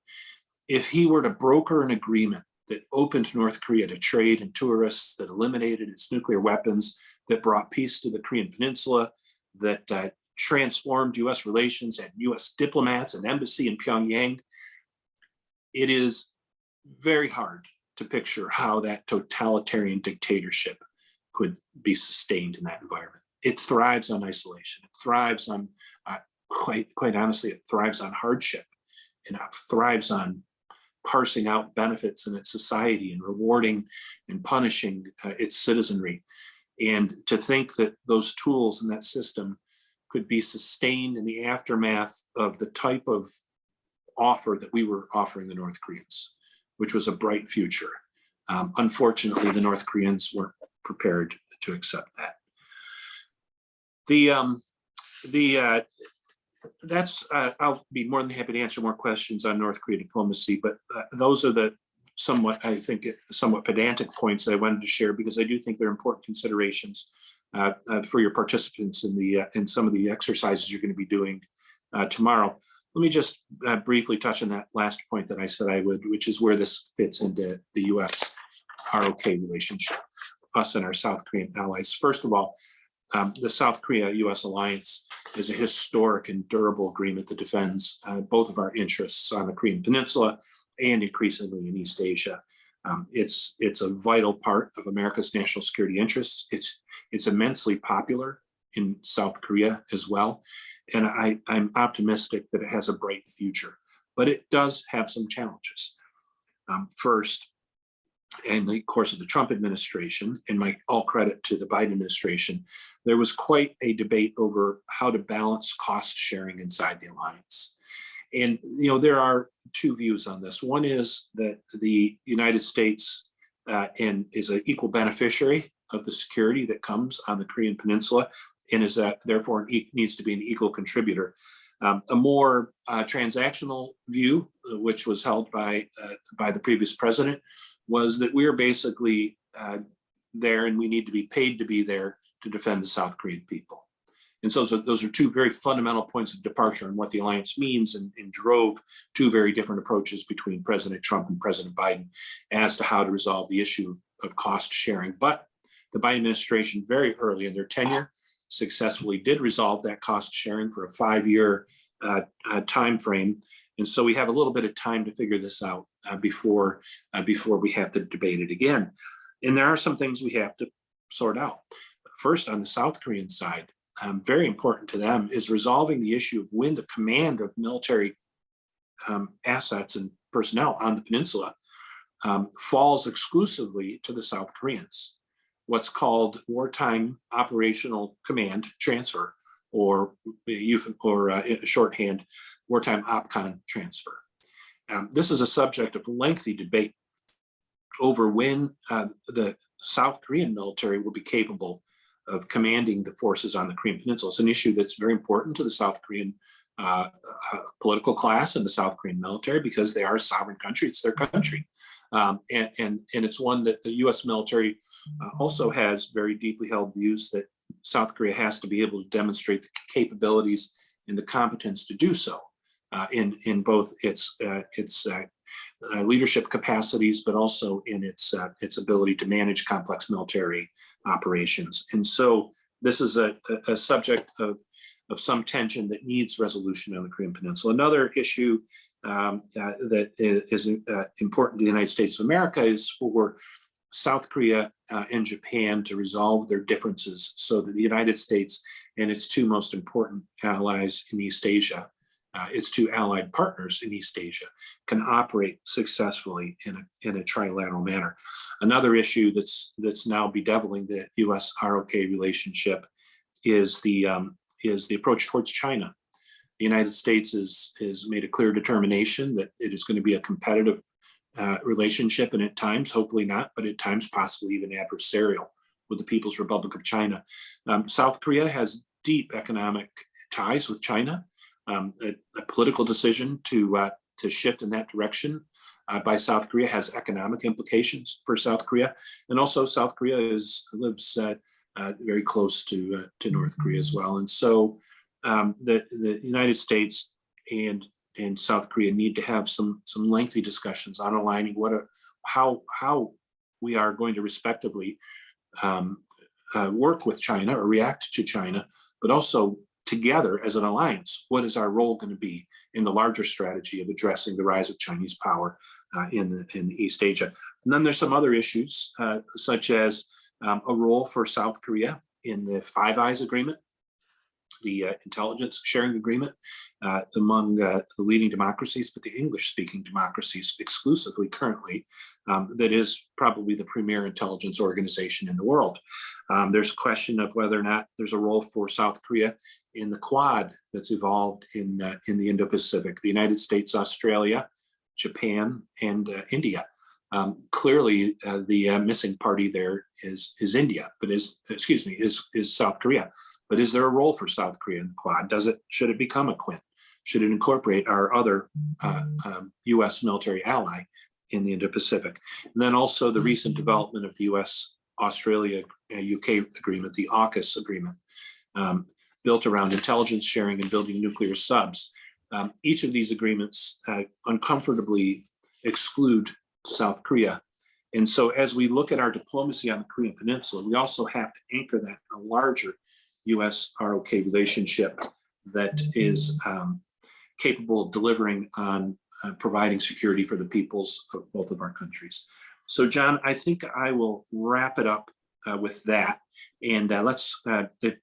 if he were to broker an agreement that opened North Korea to trade and tourists, that eliminated its nuclear weapons, that brought peace to the Korean Peninsula, that uh, transformed US relations and US diplomats and embassy in Pyongyang, it is very hard to picture how that totalitarian dictatorship be sustained in that environment. It thrives on isolation. It thrives on, uh, quite, quite honestly, it thrives on hardship. and It thrives on parsing out benefits in its society and rewarding and punishing uh, its citizenry. And to think that those tools in that system could be sustained in the aftermath of the type of offer that we were offering the North Koreans, which was a bright future. Um, unfortunately, the North Koreans weren't prepared to accept that. The um, the uh, that's uh, I'll be more than happy to answer more questions on North Korea diplomacy, but uh, those are the somewhat, I think, somewhat pedantic points I wanted to share because I do think they're important considerations uh, uh, for your participants in the, uh, in some of the exercises you're going to be doing uh, tomorrow. Let me just uh, briefly touch on that last point that I said I would, which is where this fits into the US ROK relationship, us and our South Korean allies. First of all, um, the South Korea-US alliance is a historic and durable agreement that defends uh, both of our interests on the Korean Peninsula and increasingly in East Asia. Um, it's it's a vital part of America's national security interests. It's it's immensely popular in South Korea as well, and I, I'm optimistic that it has a bright future. But it does have some challenges. Um, first, in the course of the Trump administration, and my all credit to the Biden administration, there was quite a debate over how to balance cost sharing inside the alliance. And, you know, there are two views on this. One is that the United States uh, and is an equal beneficiary of the security that comes on the Korean Peninsula and is that therefore needs to be an equal contributor. Um, a more uh, transactional view, uh, which was held by uh, by the previous president, was that we are basically uh, there and we need to be paid to be there to defend the South Korean people. And so, so those are two very fundamental points of departure on what the alliance means and, and, drove two very different approaches between President Trump and President Biden as to how to resolve the issue of cost sharing. But the Biden administration very early in their tenure successfully did resolve that cost sharing for a five-year uh, uh, time frame. And so we have a little bit of time to figure this out uh, before, uh, before we have to debate it again. And there are some things we have to sort out. First, on the South Korean side, um, very important to them is resolving the issue of when the command of military um, assets and personnel on the peninsula um, falls exclusively to the South Koreans. What's called wartime operational command transfer or or uh, shorthand wartime OPCON transfer. Um, this is a subject of lengthy debate over when uh, the South Korean military will be capable of commanding the forces on the Korean Peninsula. It's an issue that's very important to the South Korean uh, uh, political class and the South Korean military because they are a sovereign country. It's their country. Um, and, and, and it's one that the US military uh, also has very deeply held views that South Korea has to be able to demonstrate the capabilities and the competence to do so uh, in, in both its, uh, its uh, leadership capacities, but also in its, its ability to manage complex military operations. And so this is a, a, subject of, of some tension that needs resolution on the Korean Peninsula. Another issue um, uh, that is uh, important to the United States of America is for South Korea uh, and Japan to resolve their differences so that the United States and its two most important allies in East Asia uh, its two allied partners in East Asia can operate successfully in a, in a trilateral manner. Another issue that's that's now bedeviling the U.S. ROK relationship is the um, is the approach towards China. The United States is has made a clear determination that it is going to be a competitive uh, relationship, and at times, hopefully not, but at times possibly even adversarial with the People's Republic of China. Um, South Korea has deep economic ties with China um, a, a, political decision to uh, to shift in that direction uh, by South Korea has economic implications for South Korea, and also South Korea is lives uh, uh very close to uh, to North Korea as well, and so um, the the United States and and South Korea need to have some some lengthy discussions on aligning what a how how we are going to respectively um, uh, work with China or react to China, but also together as an alliance, what is our role going to be in the larger strategy of addressing the rise of Chinese power uh, in, the, in East Asia? And then there's some other issues, uh, such as um, a role for South Korea in the Five Eyes Agreement, the uh, intelligence sharing agreement uh, among uh, the leading democracies, but the English-speaking democracies exclusively currently, um, that is probably the premier intelligence organization in the world. Um, there's a question of whether or not there's a role for South Korea in the Quad that's evolved in, uh, in the Indo-Pacific, the United States, Australia, Japan, and uh, India. Um, clearly, uh, the missing party there is is India, but is excuse me is is South Korea. But is there a role for South Korea in the Quad? Does it should it become a Quint? Should it incorporate our other uh, um, U.S. military ally in the Indo-Pacific. And then also the recent development of the US, Australia, uh, UK agreement, the AUKUS agreement, um, built around intelligence sharing and building nuclear subs. Um, each of these agreements uh, uncomfortably exclude South Korea. And so as we look at our diplomacy on the Korean Peninsula, we also have to anchor that in a larger US ROK relationship that is um, capable of delivering on uh, providing security for the peoples of both of our countries. So John, I think I will wrap it up uh, with that. And uh, let's, uh, at,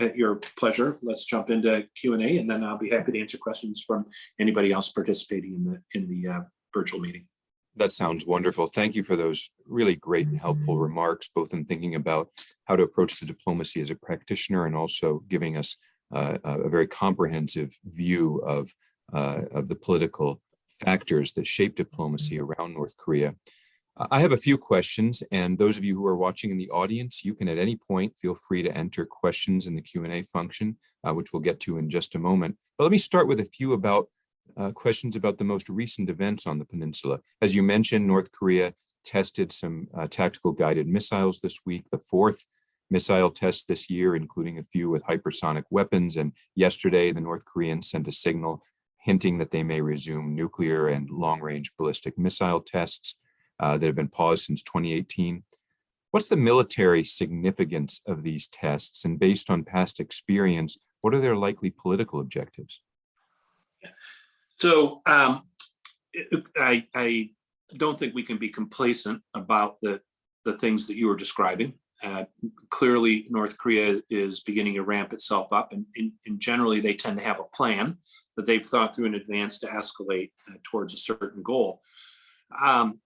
at your pleasure, let's jump into Q&A and then I'll be happy to answer questions from anybody else participating in the, in the uh, virtual meeting. That sounds wonderful. Thank you for those really great and helpful remarks, both in thinking about how to approach the diplomacy as a practitioner and also giving us uh, a very comprehensive view of, uh, of the political factors that shape diplomacy around North Korea. I have a few questions and those of you who are watching in the audience, you can at any point feel free to enter questions in the Q&A function, uh, which we'll get to in just a moment. But let me start with a few about uh, questions about the most recent events on the peninsula. As you mentioned, North Korea tested some uh, tactical guided missiles this week, the fourth missile test this year, including a few with hypersonic weapons. And yesterday, the North Koreans sent a signal hinting that they may resume nuclear and long-range ballistic missile tests uh, that have been paused since 2018. What's the military significance of these tests? And based on past experience, what are their likely political objectives? So um, I, I don't think we can be complacent about the, the things that you were describing. Uh, clearly, North Korea is beginning to ramp itself up and, and, and, generally they tend to have a plan that they've thought through in advance to escalate uh, towards a certain goal. Um,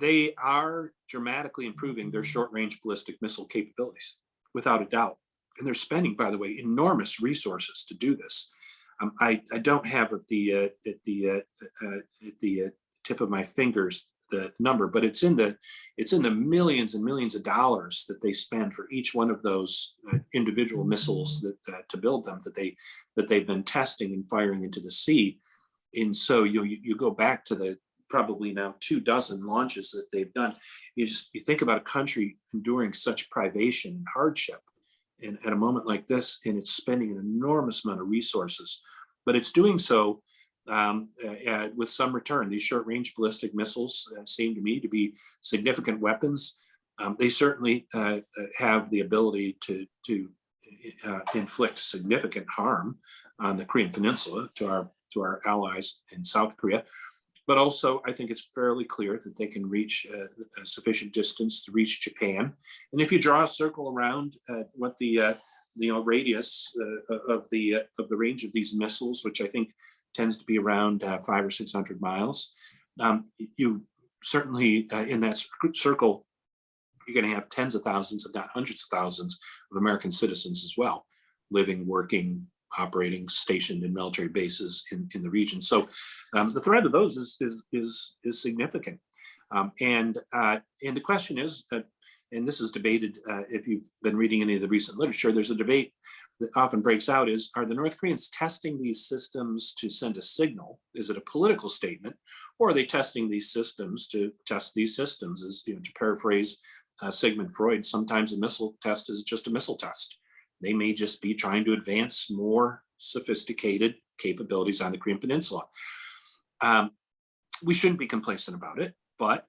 they are dramatically improving their short-range ballistic missile capabilities, without a doubt. And they're spending, by the way, enormous resources to do this. Um, I, I don't have at the uh, at the uh, uh, at the uh, tip of my fingers the number, but it's in the it's in the millions and millions of dollars that they spend for each one of those uh, individual missiles that uh, to build them that they that they've been testing and firing into the sea. And so you you go back to the probably now two dozen launches that they've done. You just you think about a country enduring such privation and hardship and at a moment like this, and it's spending an enormous amount of resources, but it's doing so um, uh, with some return. These short range ballistic missiles uh, seem to me to be significant weapons. Um, they certainly uh, uh have the ability to, to uh, inflict significant harm on the Korean Peninsula to our, to our allies in South Korea. But also, I think it's fairly clear that they can reach a sufficient distance to reach Japan. And if you draw a circle around what the you know radius of the of the range of these missiles, which I think tends to be around uh, five or 600 miles. Um, you certainly uh, in that circle, you're going to have tens of thousands, if not hundreds of thousands of American citizens as well, living, working, operating, stationed in military bases in, in the region. So um, the threat of those is, is, is, is significant. Um, and, uh, and the question is, that, and this is debated uh, if you've been reading any of the recent literature, there's a debate that often breaks out is, are the North Koreans testing these systems to send a signal? Is it a political statement? Or are they testing these systems to test these systems? Is, you know, to paraphrase uh, Sigmund Freud, sometimes a missile test is just a missile test. They may just be trying to advance more sophisticated capabilities on the Korean Peninsula. Um, we shouldn't be complacent about it, but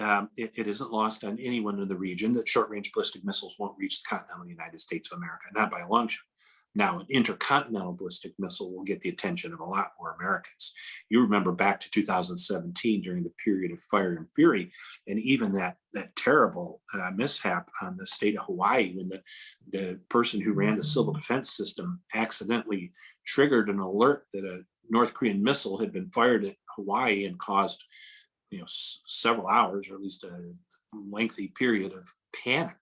um, it, it isn't lost on anyone in the region that short-range ballistic missiles won't reach the continental United States of America, not by a long shot. Now, an intercontinental ballistic missile will get the attention of a lot more Americans. You remember back to 2017 during the period of fire and fury, and even that that terrible uh, mishap on the state of Hawaii when the, the person who ran the civil defense system accidentally triggered an alert that a North Korean missile had been fired at Hawaii and caused you know, several hours or at least a lengthy period of panic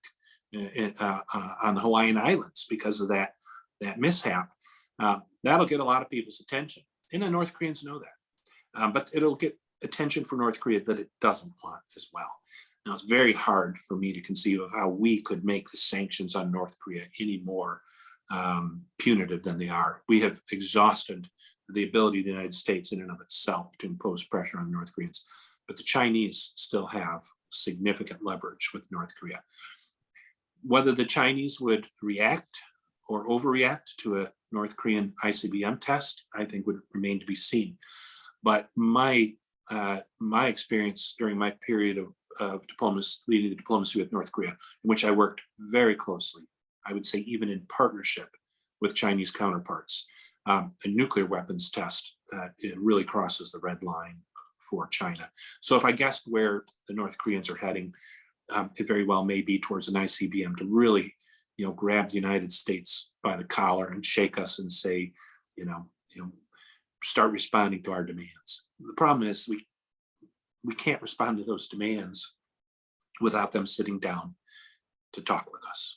uh, uh, uh, on the Hawaiian Islands because of that, that mishap. Uh, that'll get a lot of people's attention. And the North Koreans know that. Um, but it'll get attention for North Korea that it doesn't want as well. Now, it's very hard for me to conceive of how we could make the sanctions on North Korea any more um, punitive than they are. We have exhausted the ability of the United States in and of itself to impose pressure on North Koreans but the Chinese still have significant leverage with North Korea. Whether the Chinese would react or overreact to a North Korean ICBM test, I think would remain to be seen. But my uh, my experience during my period of, of diplomacy, leading the diplomacy with North Korea, in which I worked very closely, I would say even in partnership with Chinese counterparts, um, a nuclear weapons test, uh, it really crosses the red line for China. So if I guessed where the North Koreans are heading, um, it very well may be towards an ICBM to really, you know, grab the United States by the collar and shake us and say, you know, you know, start responding to our demands. The problem is we we can't respond to those demands without them sitting down to talk with us.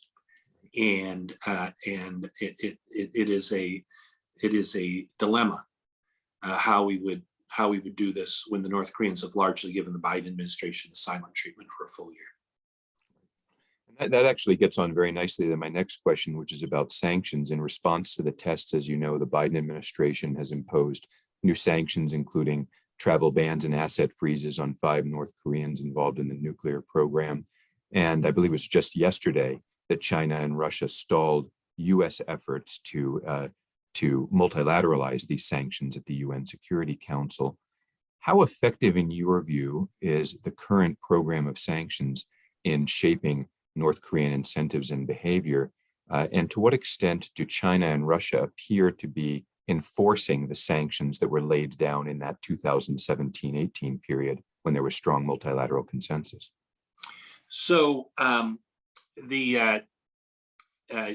And uh, and it, it it is a it is a dilemma uh, how we would how we would do this when the North Koreans have largely given the Biden administration the silent treatment for a full year. That, that actually gets on very nicely to my next question, which is about sanctions. In response to the tests, as you know, the Biden administration has imposed new sanctions, including travel bans and asset freezes on five North Koreans involved in the nuclear program. And I believe it was just yesterday that China and Russia stalled US efforts to, uh, to multilateralize these sanctions at the UN Security Council. How effective, in your view, is the current program of sanctions in shaping North Korean incentives and behavior? Uh, and to what extent do China and Russia appear to be enforcing the sanctions that were laid down in that 2017-18 period when there was strong multilateral consensus? So um, the uh, uh,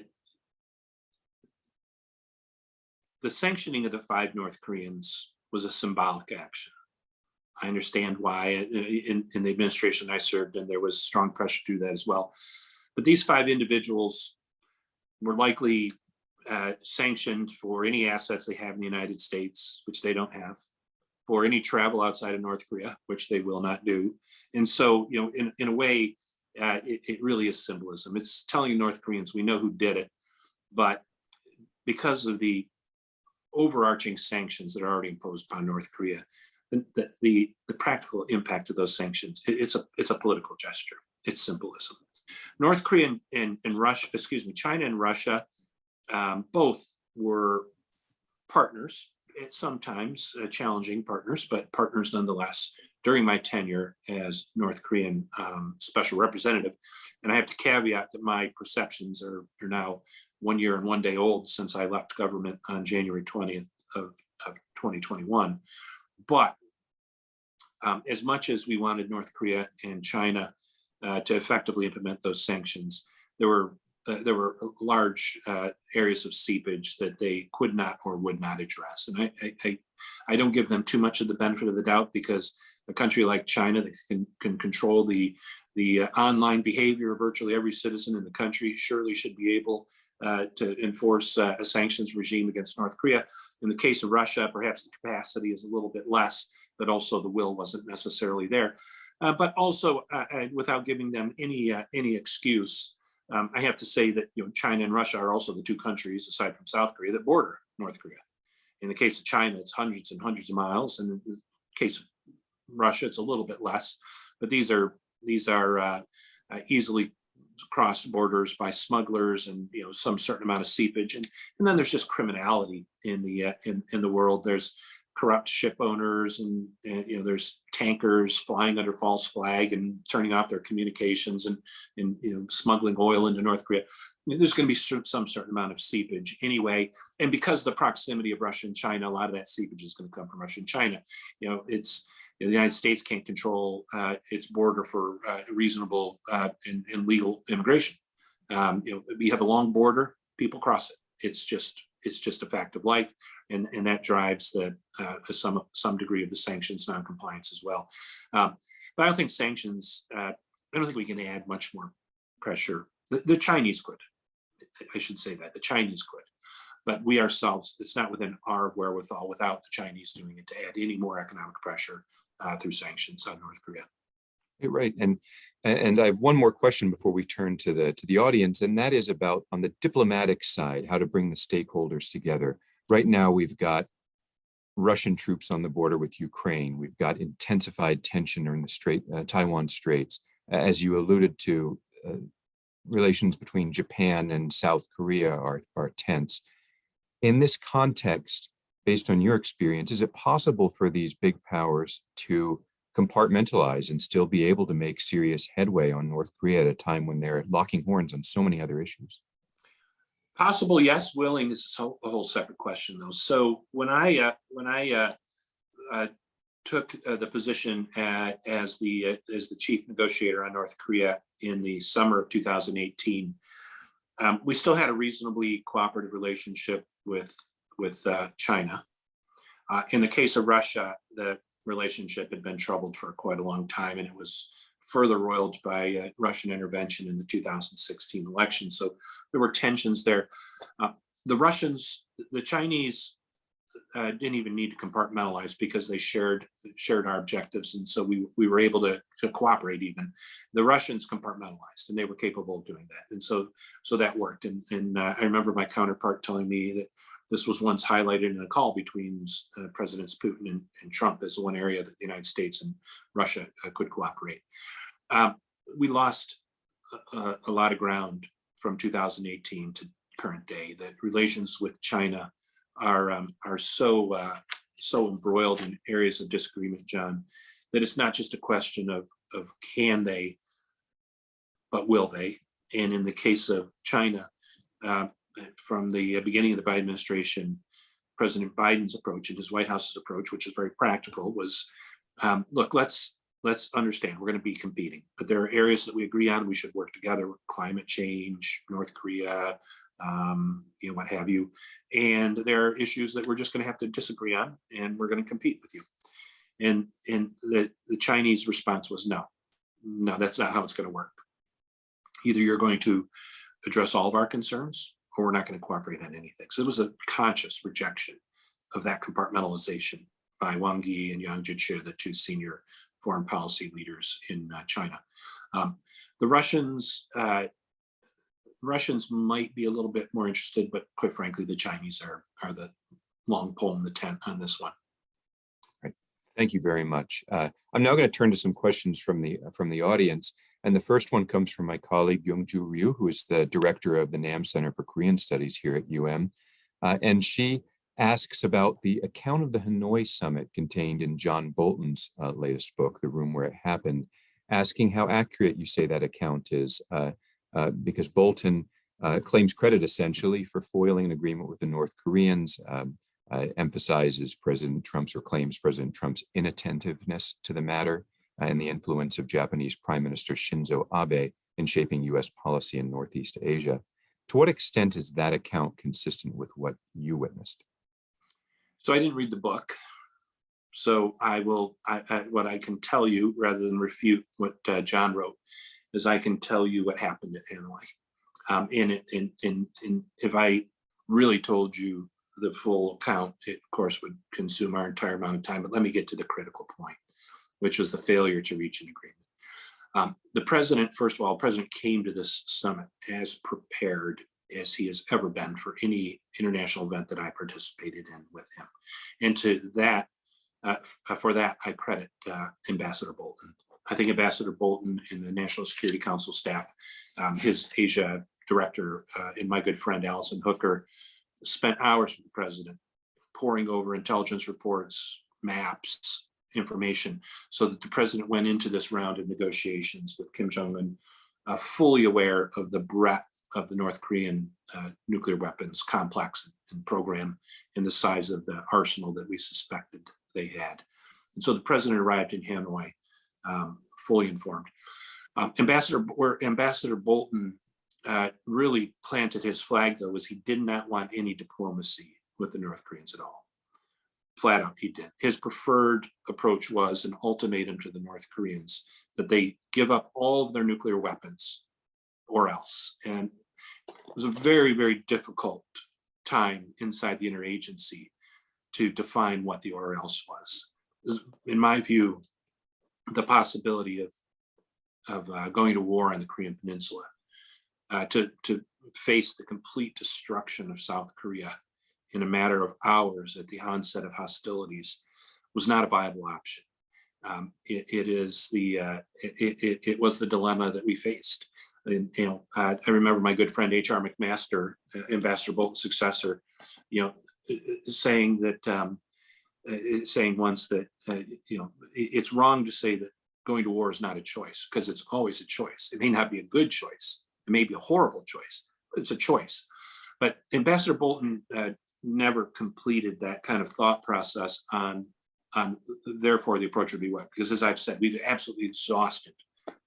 the sanctioning of the five North Koreans was a symbolic action. I understand why uh, in, in the administration I served and there was strong pressure to do that as well. But these five individuals were likely uh, sanctioned for any assets they have in the United States, which they don't have, for any travel outside of North Korea, which they will not do. And so, you know, in, in a way, uh, it, it really is symbolism. It's telling North Koreans, we know who did it, but because of the overarching sanctions that are already imposed on North Korea, the, the, the, practical impact of those sanctions, it, it's a it's a political gesture. It's symbolism. North Korea and, and, and Russia, excuse me, China and Russia, um, both were partners, sometimes uh, challenging partners, but partners nonetheless during my tenure as North Korean um, special representative. And I have to caveat that my perceptions are, are now one year and one day old since I left government on January 20th of, of 2021. But um, as much as we wanted North Korea and China uh, to effectively implement those sanctions, there were uh, there were large uh, areas of seepage that they could not or would not address. And I, I, I, don't give them too much of the benefit of the doubt because a country like China that can, can control the, the uh, online behavior of virtually every citizen in the country surely should be able uh, to enforce uh, a sanctions regime against North Korea. In the case of Russia, perhaps the capacity is a little bit less, but also the will wasn't necessarily there. Uh, but also, uh, uh, without giving them any any excuse, um, I have to say that you know China and Russia are also the two countries, aside from South Korea, that border North Korea. In the case of China, it's hundreds and hundreds of miles, and in the case of Russia, it's a little bit less. But these are these are easily crossed borders by smugglers, and you know some certain amount of seepage, and and then there's just criminality in the uh, in in the world. There's corrupt ship owners and, and, you know there's tankers flying under false flag and turning off their communications and and you know smuggling oil into North Korea. There's going to be some certain amount of seepage anyway, and because of the proximity of Russia and China, a lot of that seepage is going to come from Russia and China. You know, it's you know, the United States can't control uh, its border for uh, reasonable uh, and, and, legal immigration. Um, you know, we have a long border; people cross it. It's just it's just a fact of life, and and that drives the uh, some some degree of the sanctions non-compliance as well. Um, but I don't think sanctions. Uh, I don't think we can add much more pressure. The, the, Chinese could. I should say that the Chinese could, but we ourselves. It's not within our wherewithal without the Chinese doing it to add any more economic pressure uh, through sanctions on North Korea. Right, and and I have one more question before we turn to the to the audience, and that is about on the diplomatic side, how to bring the stakeholders together. Right now, we've got Russian troops on the border with Ukraine. We've got intensified tension in the Strait, uh, Taiwan Straits. As you alluded to, uh, relations between Japan and South Korea are, are tense. In this context, based on your experience, is it possible for these big powers to compartmentalize and still be able to make serious headway on North Korea at a time when they're locking horns on so many other issues? Possible, yes. Willing is a whole- separate question, though. So when I uh, when I uh, uh, took uh, the position at, as the uh, as the chief negotiator on North Korea in the summer of 2018, um, we still had a reasonably cooperative relationship with with uh, China. Uh, in the case of Russia, the relationship had been troubled for quite a long time, and it was further roiled by uh, Russian intervention in the 2016 election. So there were tensions there. Uh, the Russians, the Chinese uh, didn't even need to compartmentalize because they shared shared our objectives, and so we we were able to to cooperate. Even the Russians compartmentalized, and they were capable of doing that, and so so that worked. And and uh, I remember my counterpart telling me that this was once highlighted in a call between uh, Presidents Putin and, and, Trump as one area that the United States and Russia uh, could cooperate. Um, we lost a, a, lot of ground from 2018 to current day. That relations with China are um, are so uh, so embroiled in areas of disagreement, John, that it's not just a question of of can they, but will they? And in the case of China, uh, from the beginning of the Biden administration, President Biden's approach and his White House's approach, which is very practical, was um, look, let's let's understand we're going to be competing, but there are areas that we agree on. We should work together: climate change, North Korea, um, you know, what have you. And there are issues that we're just going to have to disagree on, and we're going to compete with you. And and the the Chinese response was no, no, that's not how it's going to work. Either you're going to address all of our concerns, we're not going to cooperate on anything. So it was a conscious rejection of that compartmentalization by Wang Yi and Yang Jiechi, the two senior foreign policy leaders in uh, China. Um, the Russians, uh, Russians might be a little bit more interested, but quite frankly, the Chinese are are the long pole in the tent on this one. Right. Thank you very much. Uh, I'm now going to turn to some questions from the from the audience. And the first one comes from my colleague, Youngju Ryu, who is the director of the NAM Center for Korean Studies here at UM. Uh, and she asks about the account of the Hanoi summit contained in John Bolton's uh, latest book, The Room Where It Happened, asking how accurate you say that account is, uh, uh because Bolton uh, claims credit essentially for foiling an agreement with the North Koreans, um, uh, emphasizes President Trump's or claims President Trump's inattentiveness to the matter, and the influence of Japanese Prime Minister Shinzo Abe in shaping US policy in Northeast Asia. To what extent is that account consistent with what you witnessed? So I didn't read the book. So I will, I, I, what I can tell you, rather than refute what uh, John wrote, is I can tell you what happened at Hanoi. Um, and, and, and, and if I really told you the full account, it of course would consume our entire amount of time, but let me get to the critical point which was the failure to reach an agreement. Um, the president, first of all, president came to this summit as prepared as he has ever been for any international event that I participated in with him. And to that, uh, for that, I credit uh, Ambassador Bolton. I think Ambassador Bolton and the National Security Council staff, um, his Asia director, uh, and my good friend Allison Hooker, spent hours with the president, poring over intelligence reports, maps, information so that the president went into this round of negotiations with Kim Jong-un uh, fully aware of the breadth of the North Korean uh, nuclear weapons complex and program and the size of the arsenal that we suspected they had. And so the president arrived in Hanoi um, fully informed. Um, Ambassador, where Ambassador Bolton uh, really planted his flag though was he did not want any diplomacy with the North Koreans at all flat out he did. His preferred approach was an ultimatum to the North Koreans that they give up all of their nuclear weapons or else. And it was a very, very difficult time inside the interagency to define what the or else was. In my view, the possibility of, of uh, going to war on the Korean Peninsula, uh, to, to face the complete destruction of South Korea in a matter of hours at the onset of hostilities was not a viable option. Um, it, it is the, uh, it, it, it was the dilemma that we faced. And, you know, I remember my good friend H.R. McMaster, uh, Ambassador Bolton's successor, you know, uh, uh, saying that, um, uh, saying once that, you know, it- it's wrong to say that going to war is not a choice, because it's always a choice. It may not be a good choice. It may be a horrible choice, but it's a choice. But Ambassador Bolton never completed that kind of thought process on, on therefore the approach would be what? Because as I've said, we've absolutely exhausted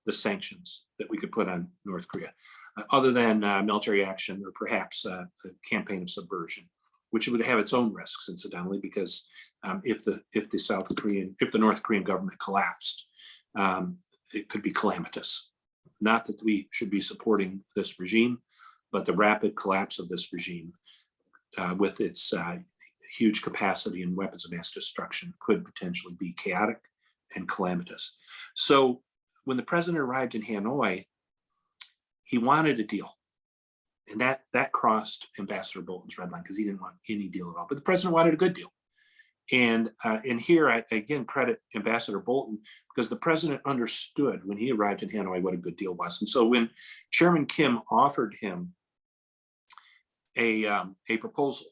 the sanctions that we could put on North Korea, uh, other than uh, military action or perhaps uh, a campaign of subversion, which would have its own risks incidentally, because um, if the if the South Korean, if the North Korean government collapsed, um, it could be calamitous. Not that we should be supporting this regime, but the rapid collapse of this regime uh, with its uh, huge capacity and weapons of mass destruction could potentially be chaotic and calamitous. So when the president arrived in Hanoi, he wanted a deal. And that, that crossed Ambassador Bolton's red line because he didn't want any deal at all. But the president wanted a good deal. And, uh, and here I again credit Ambassador Bolton because the president understood when he arrived in Hanoi what a good deal was. And so when Chairman Kim offered him a, um, a proposal,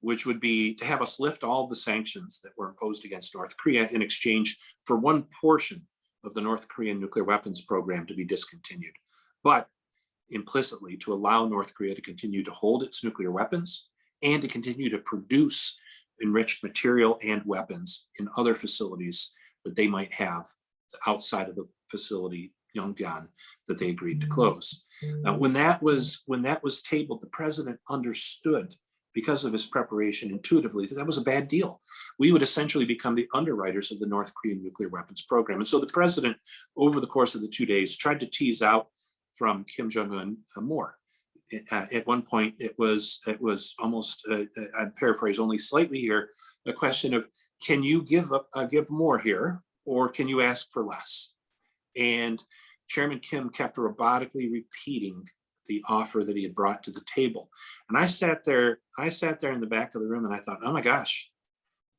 which would be to have us lift all the sanctions that were imposed against North Korea in exchange for one portion of the North Korean nuclear weapons program to be discontinued, but implicitly to allow North Korea to continue to hold its nuclear weapons and to continue to produce enriched material and weapons in other facilities that they might have outside of the facility Yongbyon that they agreed to close. Now, when that was when that was tabled, the president understood because of his preparation intuitively that that was a bad deal. We would essentially become the underwriters of the North Korean nuclear weapons program. And so the president, over the course of the two days, tried to tease out from Kim Jong-un uh, more. Uh, at one point, it was it was almost, uh, uh, I'd paraphrase only slightly here, a question of, can you give up, uh, give more here, or can you ask for less? And Chairman Kim kept robotically repeating the offer that he had brought to the table. And I sat there, I sat there in the back of the room and I thought, oh my gosh,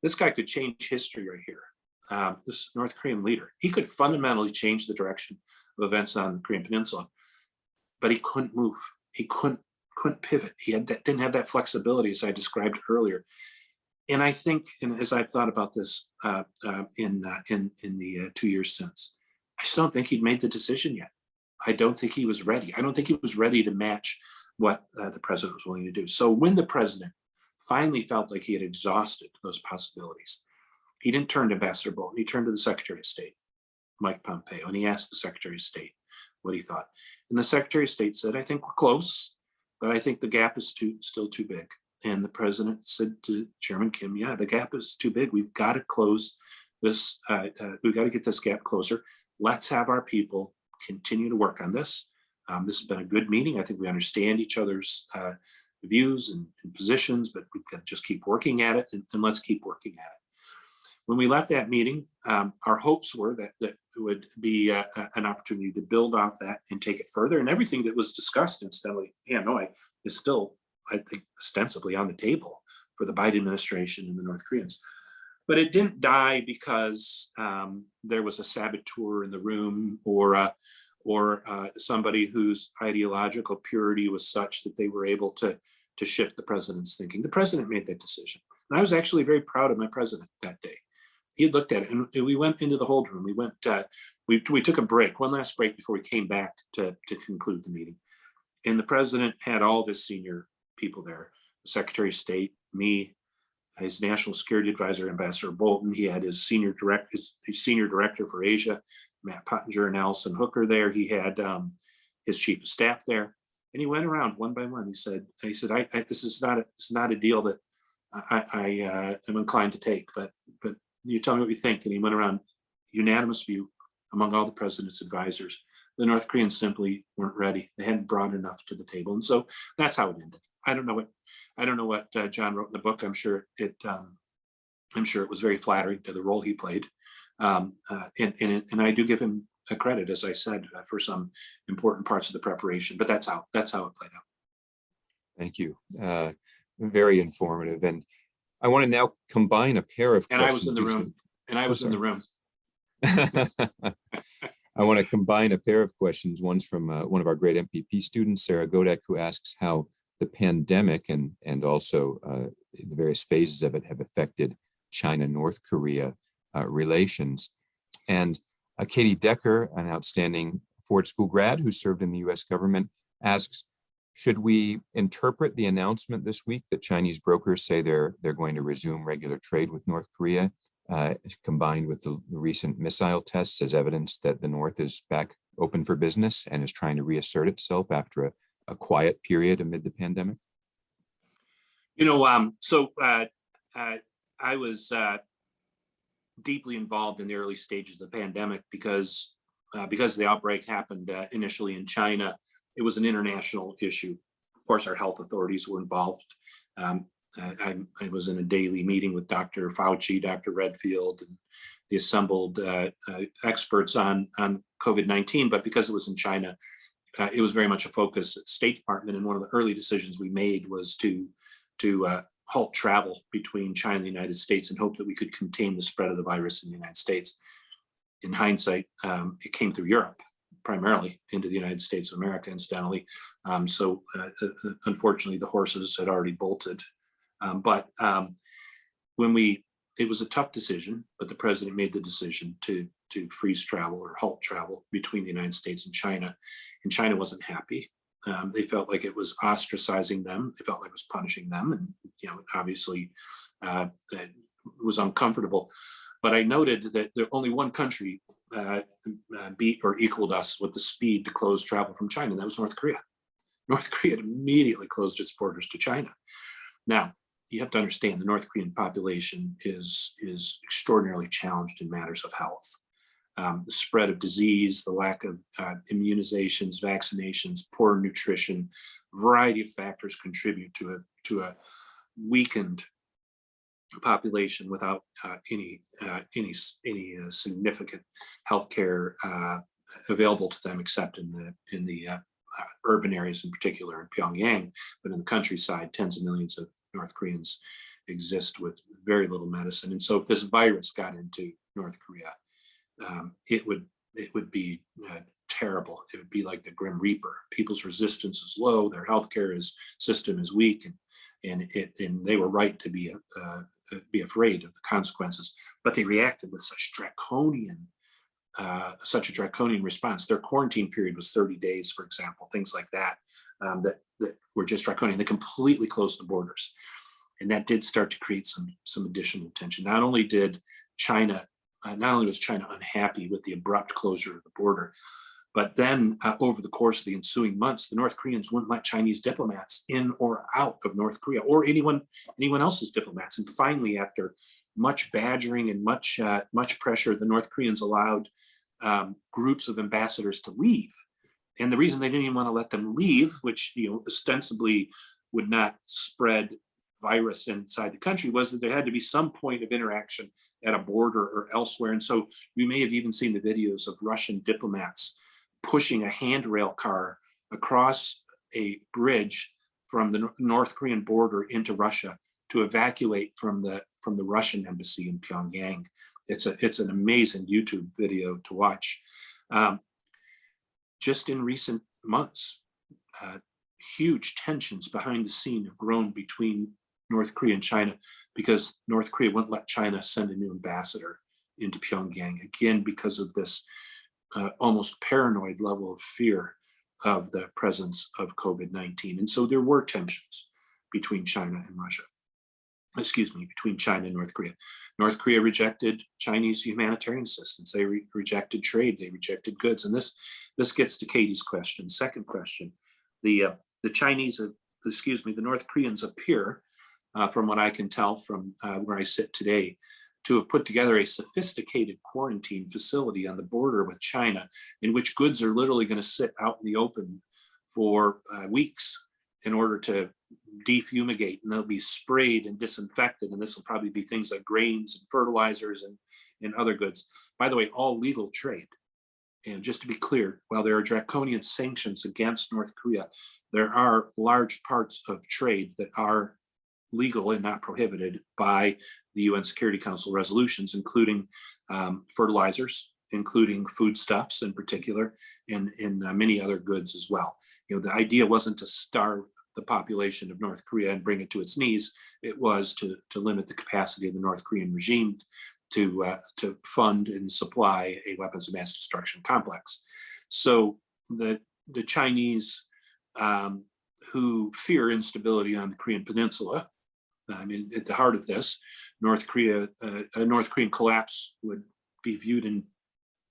this guy could change history right here. Um, this North Korean leader, he could fundamentally change the direction of events on the Korean Peninsula, but he couldn't move. He couldn't couldn't pivot. He had that, didn't have that flexibility as I described earlier. And I think, and as I've thought about this uh, uh, in uh, in in the uh, two years since, I just don't think he'd made the decision yet. I don't think he was ready. I don't think he was ready to match what uh, the president was willing to do. So when the president finally felt like he had exhausted those possibilities, he didn't turn to Ambassador Bolton. He turned to the Secretary of State, Mike Pompeo, and he asked the Secretary of State what he thought. And the Secretary of State said, I think we're close, but I think the gap is too still too big. And the president said to Chairman Kim, yeah, the gap is too big. We've got to close this. Uh, uh, we've got to get this gap closer. Let's have our people continue to work on this. Um, this has been a good meeting. I think we understand each other's uh, views and, and, positions, but we've got to just keep working at it and, and, let's keep working at it. When we left that meeting, um, our hopes were that that would be uh, an opportunity to build off that and take it further. And everything that was discussed incidentally, Hanoi is still, I think, ostensibly on the table for the Biden administration and the North Koreans. But it didn't die because um, there was a saboteur in the room or uh, or uh, somebody whose ideological purity was such that they were able to to shift the president's thinking. The president made that decision. And I was actually very proud of my president that day. He looked at it and we went into the hold room. We went, uh, we, we took a break, one last break before we came back to, to conclude the meeting. And the president had all of his senior people there, the Secretary of State, me, his national security advisor, Ambassador Bolton. He had his senior direct, his, his senior director for Asia, Matt Pottinger and Allison Hooker there. He had um, his chief of staff there, and he went around one by one. He said, "He said, I, I this is not a, is not a deal that I, I uh, am inclined to take, but but you tell me what you think." And he went around unanimous view among all the president's advisors. The North Koreans simply weren't ready. They hadn't brought enough to the table, and so that's how it ended. I don't know what I don't know what uh, John wrote in the book. I'm sure it um, I'm sure it was very flattering to the role he played. Um, uh, and, and, and I do give him a credit, as I said, uh, for some important parts of the preparation, but that's how that's how it played out. Thank you. Uh, very informative. And I want to now combine a pair of questions. And I was in the room, and I was in the room. *laughs* I want to combine a pair of questions. One's from uh, one of our great MPP students, Sarah Godek, who asks how the pandemic and, and also uh, the various phases of it have affected China-North Korea uh, relations. And uh, Katie Decker, an outstanding Ford School grad who served in the US government, asks, should we interpret the announcement this week that Chinese brokers say they're, they're going to resume regular trade with North Korea uh, combined with the recent missile tests as evidence that the North is back open for business and is trying to reassert itself after a, a quiet period amid the pandemic? You know, um, so, uh, uh, I was, uh, deeply involved in the early stages of the pandemic because, uh, because the outbreak happened, uh, initially in China. It was an international issue. Of course, our health authorities were involved. Um, I, I- was in a daily meeting with Dr. Fauci, Dr. Redfield, and the assembled, uh, experts on, on COVID-19, but because it was in China, uh, it was very much a focus at State Department. And one of the early decisions we made was to to uh, halt travel between China and the United States and hope that we could contain the spread of the virus in the United States. In hindsight, um, it came through Europe primarily into the United States of America, incidentally. Um, so uh, uh, unfortunately, the horses had already bolted. Um, but um, when we, it was a tough decision, but the president made the decision to to freeze travel or halt travel between the United States and China. And China wasn't happy. Um, they felt like it was ostracizing them. They felt like it was punishing them, and you know, obviously, uh, it was uncomfortable. But I noted that there only one country uh, uh, beat or equaled us with the speed to close travel from China. and That was North Korea. North Korea immediately closed its borders to China. Now, you have to understand the North Korean population is is extraordinarily challenged in matters of health um, the spread of disease, the lack of uh, immunizations, vaccinations, poor nutrition, variety of factors contribute to a to a weakened population without uh, any uh, any any uh, significant healthcare uh, available to them, except in the in the uh, uh, urban areas, in particular in Pyongyang, but in the countryside, tens of millions of North Koreans exist with very little medicine. And so, if this virus got into North Korea, um, it would it would be uh, terrible. It would be like the Grim Reaper. People's resistance is low, their healthcare is system is weak, and and it and they were right to be uh, uh, be afraid of the consequences. But they reacted with such draconian uh, such a draconian response. Their quarantine period was 30 days, for example, things like that um, that that were just draconian. They completely closed the borders, and that did start to create some some additional tension. Not only did China uh, not only was China unhappy with the abrupt closure of the border, but then uh, over the course of the ensuing months, the North Koreans wouldn't let Chinese diplomats in or out of North Korea or anyone anyone else's diplomats. And finally, after much badgering and much uh, much pressure, the North Koreans allowed um, groups of ambassadors to leave. And the reason they didn't even want to let them leave, which you know ostensibly would not spread virus inside the country, was that there had to be some point of interaction at a border or elsewhere. And so you may have even seen the videos of Russian diplomats pushing a handrail car across a bridge from the North Korean border into Russia to evacuate from the from the Russian embassy in Pyongyang. It's a it's an amazing YouTube video to watch. Um, just in recent months, uh, huge tensions behind the scene have grown between North Korea and China because North Korea wouldn't let China send a new ambassador into Pyongyang again because of this uh, almost paranoid level of fear of the presence of COVID-19. And so there were tensions between China and Russia. Excuse me, between China and North Korea. North Korea rejected Chinese humanitarian assistance. They re- rejected trade. They rejected goods. And this this gets to Katie's question. Second question: the uh, the Chinese, uh, excuse me, the North Koreans appear, uh, from what I can tell from uh, where I sit today, to have put together a sophisticated quarantine facility on the border with China, in which goods are literally going to sit out in the open for uh, weeks in order to defumigate and they'll be sprayed and disinfected. And this will probably be things like grains and fertilizers and, and other goods. By the way, all legal trade. And just to be clear, while there are draconian sanctions against North Korea, there are large parts of trade that are legal and not prohibited by the UN Security Council resolutions, including um, fertilizers, including foodstuffs in particular, and, and uh, many other goods as well. You know, the idea wasn't to starve the population of North Korea and bring it to its knees. It was to, to limit the capacity of the North Korean regime to, uh, to fund and supply a weapons of mass destruction complex. So the, the Chinese um, who fear instability on the Korean Peninsula, I mean, at the heart of this, North Korea, uh, a North Korean collapse would be viewed in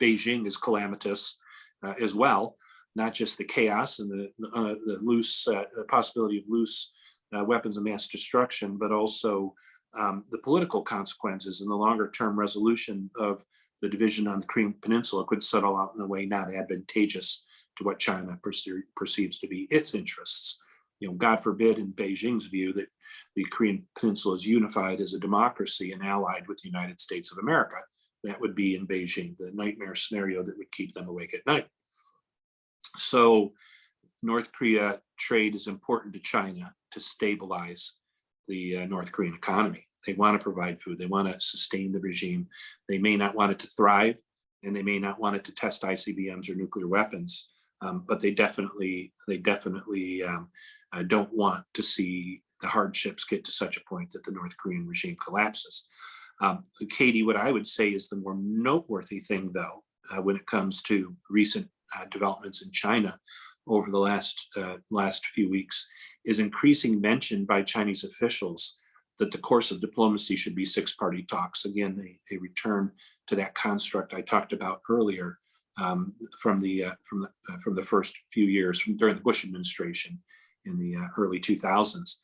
Beijing as calamitous uh, as well, not just the chaos and the, uh, the loose uh, the possibility of loose uh, weapons of mass destruction, but also um, the political consequences and the longer term resolution of the division on the Korean Peninsula could settle out in a way not advantageous to what China perce- perceives to be its interests. You know, God forbid in Beijing's view that the Korean Peninsula is unified as a democracy and allied with the United States of America. That would be in Beijing, the nightmare scenario that would keep them awake at night. So North Korea trade is important to China to stabilize the uh, North Korean economy. They want to provide food. They want to sustain the regime. They may not want it to thrive and they may not want it to test ICBMs or nuclear weapons, um, but they definitely, they definitely um, uh, don't want to see the hardships get to such a point that the North Korean regime collapses. Um, Katie, what I would say is the more noteworthy thing, though, uh, when it comes to recent uh, developments in China over the last uh, last few weeks, is increasing mention by Chinese officials that the course of diplomacy should be six-party talks. Again, a, they return to that construct I talked about earlier um, from the uh, from the uh, from the first few years during the Bush administration in the uh, early 2000s.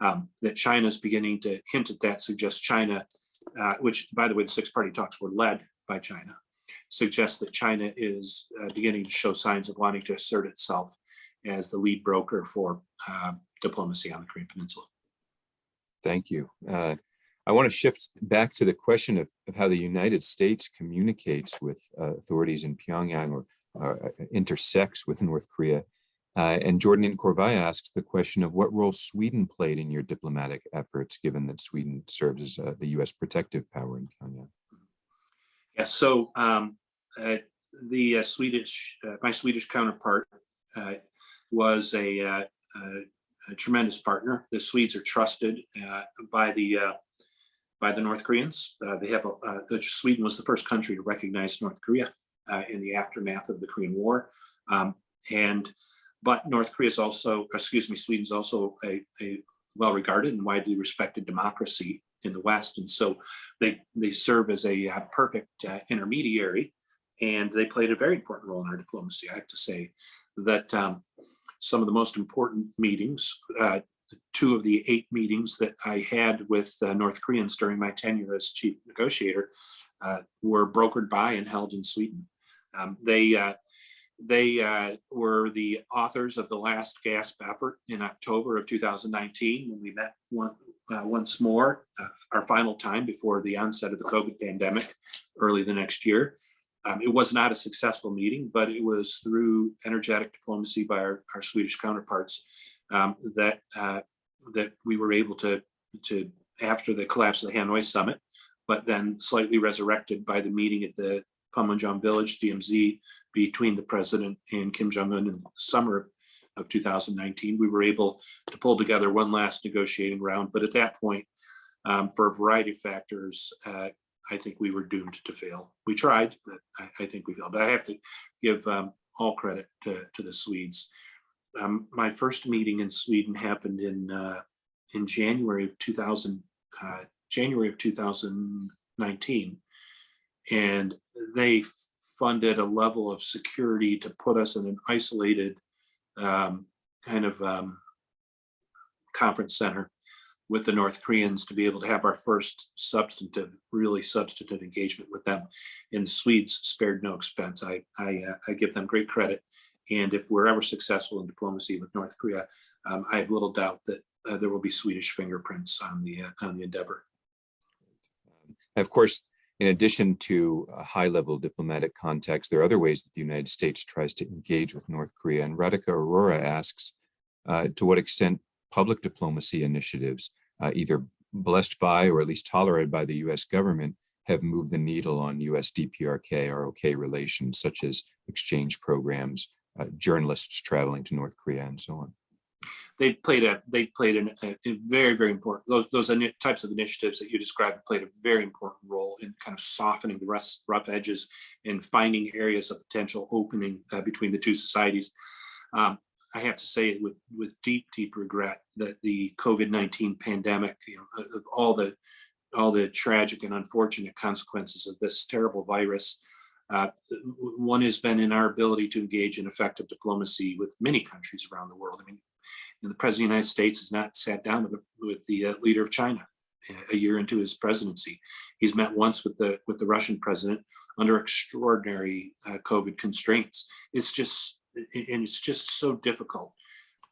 Um, that China is beginning to hint at that suggests China, uh, which by the way, the six-party talks were led by China, suggests that China is uh, beginning to show signs of wanting to assert itself as the lead broker for uh, diplomacy on the Korean Peninsula. Thank you. I want to shift back to the question of, of how the United States communicates with uh, authorities in Pyongyang or uh, intersects with North Korea. Uh, and Jordan Corvai asks the question of what role Sweden played in your diplomatic efforts, given that Sweden serves as uh, the U.S. protective power in Pyongyang. Yeah, so um, uh, the uh, Swedish, my Swedish counterpart was a, a tremendous partner. The Swedes are trusted by the by the North Koreans. Uh, they have a, uh, Sweden was the first country to recognize North Korea uh, in the aftermath of the Korean War, um, and but North Korea is also, excuse me, Sweden's also a, a well-regarded and widely respected democracy in the West, and so they they serve as a uh, perfect intermediary, and they played a very important role in our diplomacy. I have to say that um, some of the most important meetings, uh, two of the eight meetings that I had with uh, North Koreans during my tenure as chief negotiator, uh, were brokered by and held in Sweden. Um, they uh, they uh, were the authors of the last GASP effort in October of 2019 when we met one, uh, once more, uh, our final time before the onset of the COVID pandemic early the next year. Um, it was not a successful meeting, but it was through energetic diplomacy by our, our Swedish counterparts um, that uh, that we were able to to after the collapse of the Hanoi summit, but then slightly resurrected by the meeting at the Panmunjom Village DMZ between the president and Kim Jong Un in the summer of 2019. We were able to pull together one last negotiating round, but at that point, um, for a variety of factors, uh, I think we were doomed to fail. We tried, but I, I think we failed. But I have to give um, all credit to, to the Swedes. Um, my first meeting in Sweden happened in uh, in January of 2000, uh, January of 2019, and they funded a level of security to put us in an isolated um, kind of um, conference center with the North Koreans to be able to have our first substantive, really substantive engagement with them. And the Swedes spared no expense. I, I, uh, I give them great credit. And if we're ever successful in diplomacy with North Korea, um, I have little doubt that uh, there will be Swedish fingerprints on the uh, on the endeavor. Of course, in addition to high-level diplomatic contacts, there are other ways that the United States tries to engage with North Korea. And Radhika Aurora asks, uh, to what extent public diplomacy initiatives uh, either blessed by or at least tolerated by the US government have moved the needle on US DPRK, ROK relations, such as exchange programs, uh, journalists traveling to North Korea and so on. They've played a, they played an, a, very, very important, those, those types of initiatives that you described played a very important role in kind of softening the rough, rough edges and finding areas of potential opening uh, between the two societies. Um, I have to say with, with deep, deep regret that the COVID-19 pandemic, you know, of all the, all the tragic and unfortunate consequences of this terrible virus, uh, one has been in our ability to engage in effective diplomacy with many countries around the world. I mean, the president of the United States has not sat down with the, with the uh, leader of China a year into his presidency. He's met once with the with the Russian president under extraordinary uh, COVID constraints. It's just and it's just so difficult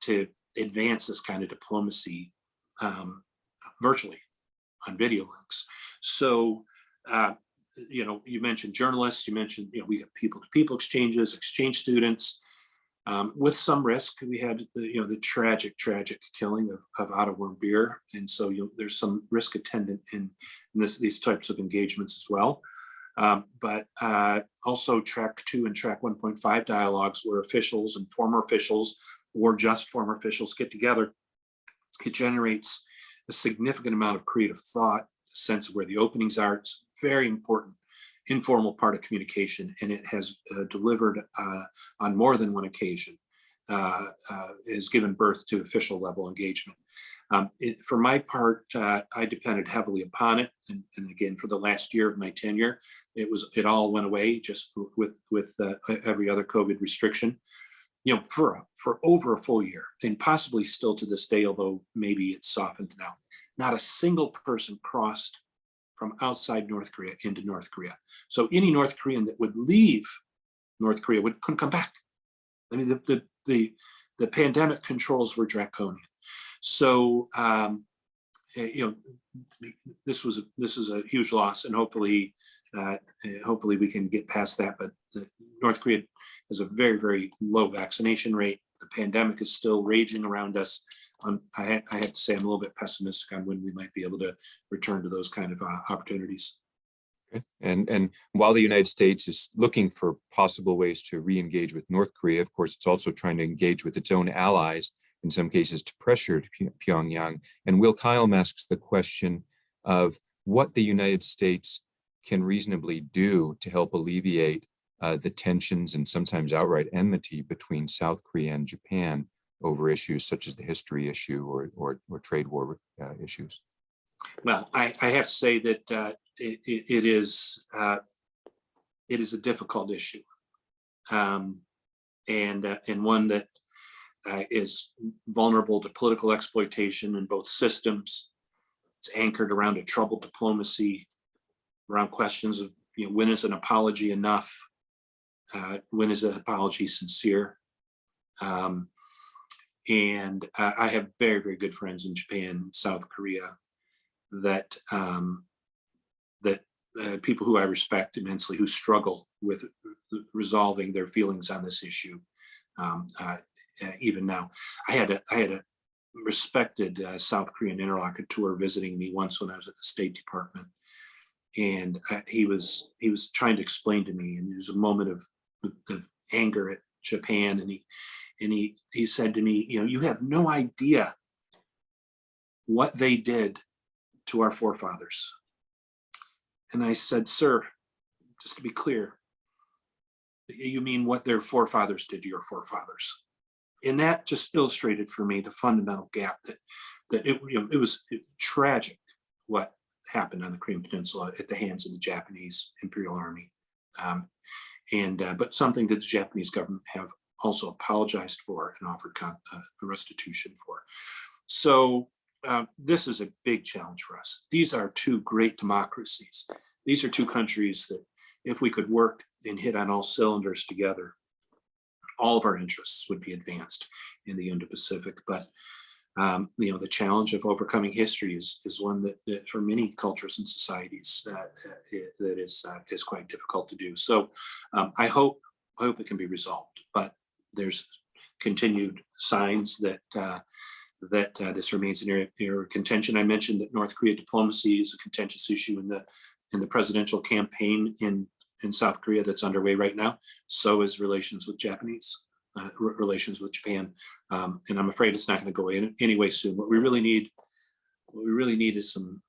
to advance this kind of diplomacy um, virtually on video links. So, uh, you know, you mentioned journalists, you mentioned, you know, we have people to people exchanges, exchange students, um, with some risk. We had, the, you know, the tragic, tragic killing of, of Otto Warmbier. And so you know, there's some risk attendant in, in this, these types of engagements as well. Um, but uh, also track two and track 1.5 dialogues where officials and former officials or just former officials get together. It generates a significant amount of creative thought, sense of where the openings are. It's very important informal part of communication and it has uh, delivered uh, on more than one occasion uh, uh has given birth to official level engagement. Um, it, for my part, uh, I depended heavily upon it, and, and, again, for the last year of my tenure, it was it all went away just with with uh, every other COVID restriction. You know, for for over a full year, and possibly still to this day, although maybe it's softened now. Not a single person crossed from outside North Korea into North Korea. So any North Korean that would leave North Korea would couldn't come back. I mean, the the the, the pandemic controls were draconian. So um, eh, you know, this was this is a huge loss, and hopefully, uh, hopefully we can get past that. But North Korea has a very very low vaccination rate. The pandemic is still raging around us. Um, I, ha I have to say I'm a little bit pessimistic on when we might be able to return to those kind of uh, opportunities. And, and while the United States is looking for possible ways to re-engage with North Korea, of course, it's also trying to engage with its own allies, in some cases to pressure Pyongyang. And Will Kyle asks the question of what the United States can reasonably do to help alleviate uh, the tensions and sometimes outright enmity between South Korea and Japan over issues such as the history issue or, or, or trade war uh, issues? Well, I, I, have to say that uh, it, it is uh, it is a difficult issue, um, and uh, and one that uh, is vulnerable to political exploitation in both systems. It's anchored around a troubled diplomacy, around questions of you know when is an apology enough, uh, when is an apology sincere. Um, and uh, I have very, very good friends in Japan, South Korea, that um, that uh, people who I respect immensely who struggle with resolving their feelings on this issue. Um, uh, uh even now, I had a I had a respected uh, South Korean interlocutor visiting me once when I was at the State Department, and uh, he was he was trying to explain to me, and it was a moment of, of anger at Japan, and he and he he said to me, you know, you have no idea what they did to our forefathers. And I said, sir, just to be clear, you mean what their forefathers did to your forefathers. And that just illustrated for me the fundamental gap that that it, you know, it was tragic what happened on the Korean Peninsula at the hands of the Japanese Imperial Army. Um, and uh, but something that the Japanese government have also apologized for and offered uh, restitution for. So uh, this is a big challenge for us. These are two great democracies. These are two countries that if we could work and hit on all cylinders together, all of our interests would be advanced in the Indo-Pacific. But um, you know, the challenge of overcoming history is is one that, that for many cultures and societies uh, that is uh, is quite difficult to do. So um, I hope I hope it can be resolved. But there's continued signs that uh, that uh, this remains an area area of contention. I mentioned that North Korea diplomacy is a contentious issue in the in the presidential campaign in in South Korea that's underway right now. So is relations with Japanese uh, re- relations with Japan, um, and I'm afraid it's not going to go away anyway soon. What we really need, what we really need is some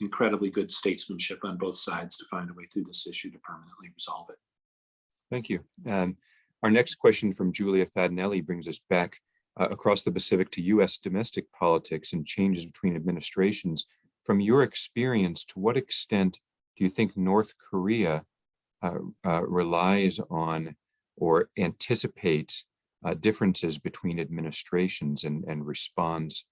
incredibly good statesmanship on both sides to find a way through this issue to permanently resolve it. Thank you. Um, Our next question from Julia Fadnelli brings us back uh, across the Pacific to US domestic politics and changes between administrations. From your experience, to what extent do you think North Korea uh, uh, relies on or anticipates uh, differences between administrations and, and responds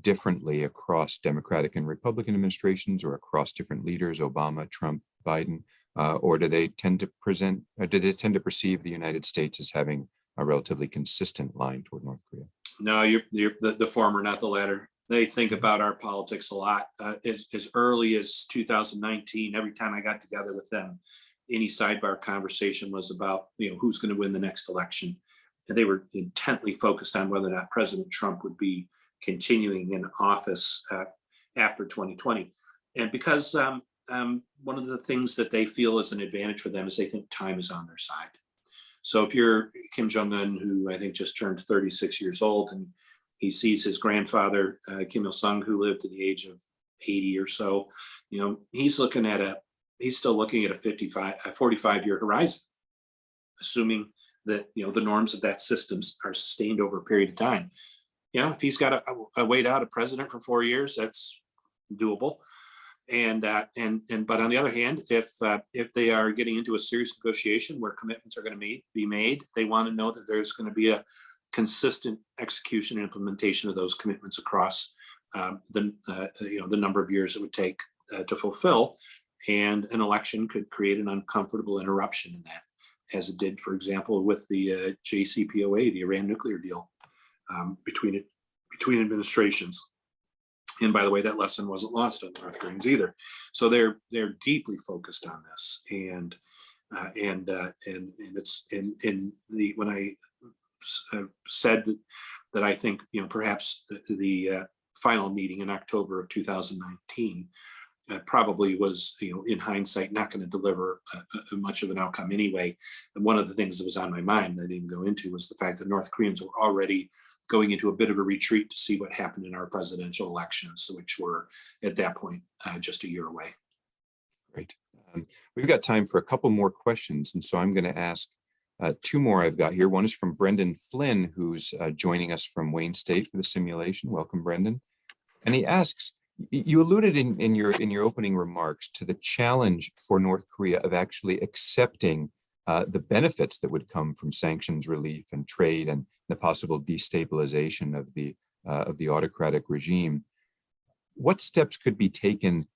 differently across Democratic and Republican administrations or across different leaders, Obama, Trump, Biden? Uh, or do they tend to present, or do they tend to perceive the United States as having a relatively consistent line toward North Korea? No, you're, you're the, the former, not the latter. They think about our politics a lot. Uh, as, as early as 2019, every time I got together with them, any sidebar conversation was about, you know, who's going to win the next election. And they were intently focused on whether or not President Trump would be continuing in office uh, after 2020. And because um, um, one of the things that they feel is an advantage for them is they think time is on their side. So if you're Kim Jong-un, who I think just turned 36 years old, and he sees his grandfather, uh, Kim Il-sung, who lived to the age of 80 or so, you know, he's looking at a, he's still looking at a 55, a 45 year horizon, assuming that, you know, the norms of that system are sustained over a period of time. You know, if he's got a, wait out a president for four years, that's doable. And, uh, and, and, but on the other hand, if, uh, if they are getting into a serious negotiation where commitments are going to be made, they want to know that there's going to be a consistent execution and implementation of those commitments across um, the, uh, you know, the number of years it would take uh, to fulfill. And an election could create an uncomfortable interruption in that, as it did, for example, with the uh, JCPOA, the Iran nuclear deal um, between it, between administrations. And by the way, that lesson wasn't lost on North Koreans either. So they're they're deeply focused on this, and uh, and uh, and and it's in in the when I uh, said that, that I think you know perhaps the, the uh, final meeting in October of 2019 uh, probably was you know in hindsight not going to deliver uh, much of an outcome anyway. And one of the things that was on my mind that I didn't go into was the fact that North Koreans were already going into a bit of a retreat to see what happened in our presidential elections, which were at that point uh, just a year away. Great. Um, we've got time for a couple more questions. And so I'm going to ask uh, two more I've got here. One is from Brendan Flynn, who's uh, joining us from Wayne State for the simulation. Welcome, Brendan. And he asks, you alluded in, in, your, in your opening remarks to the challenge for North Korea of actually accepting uh, the benefits that would come from sanctions relief and trade and the possible destabilization of the uh, of the autocratic regime. What steps could be taken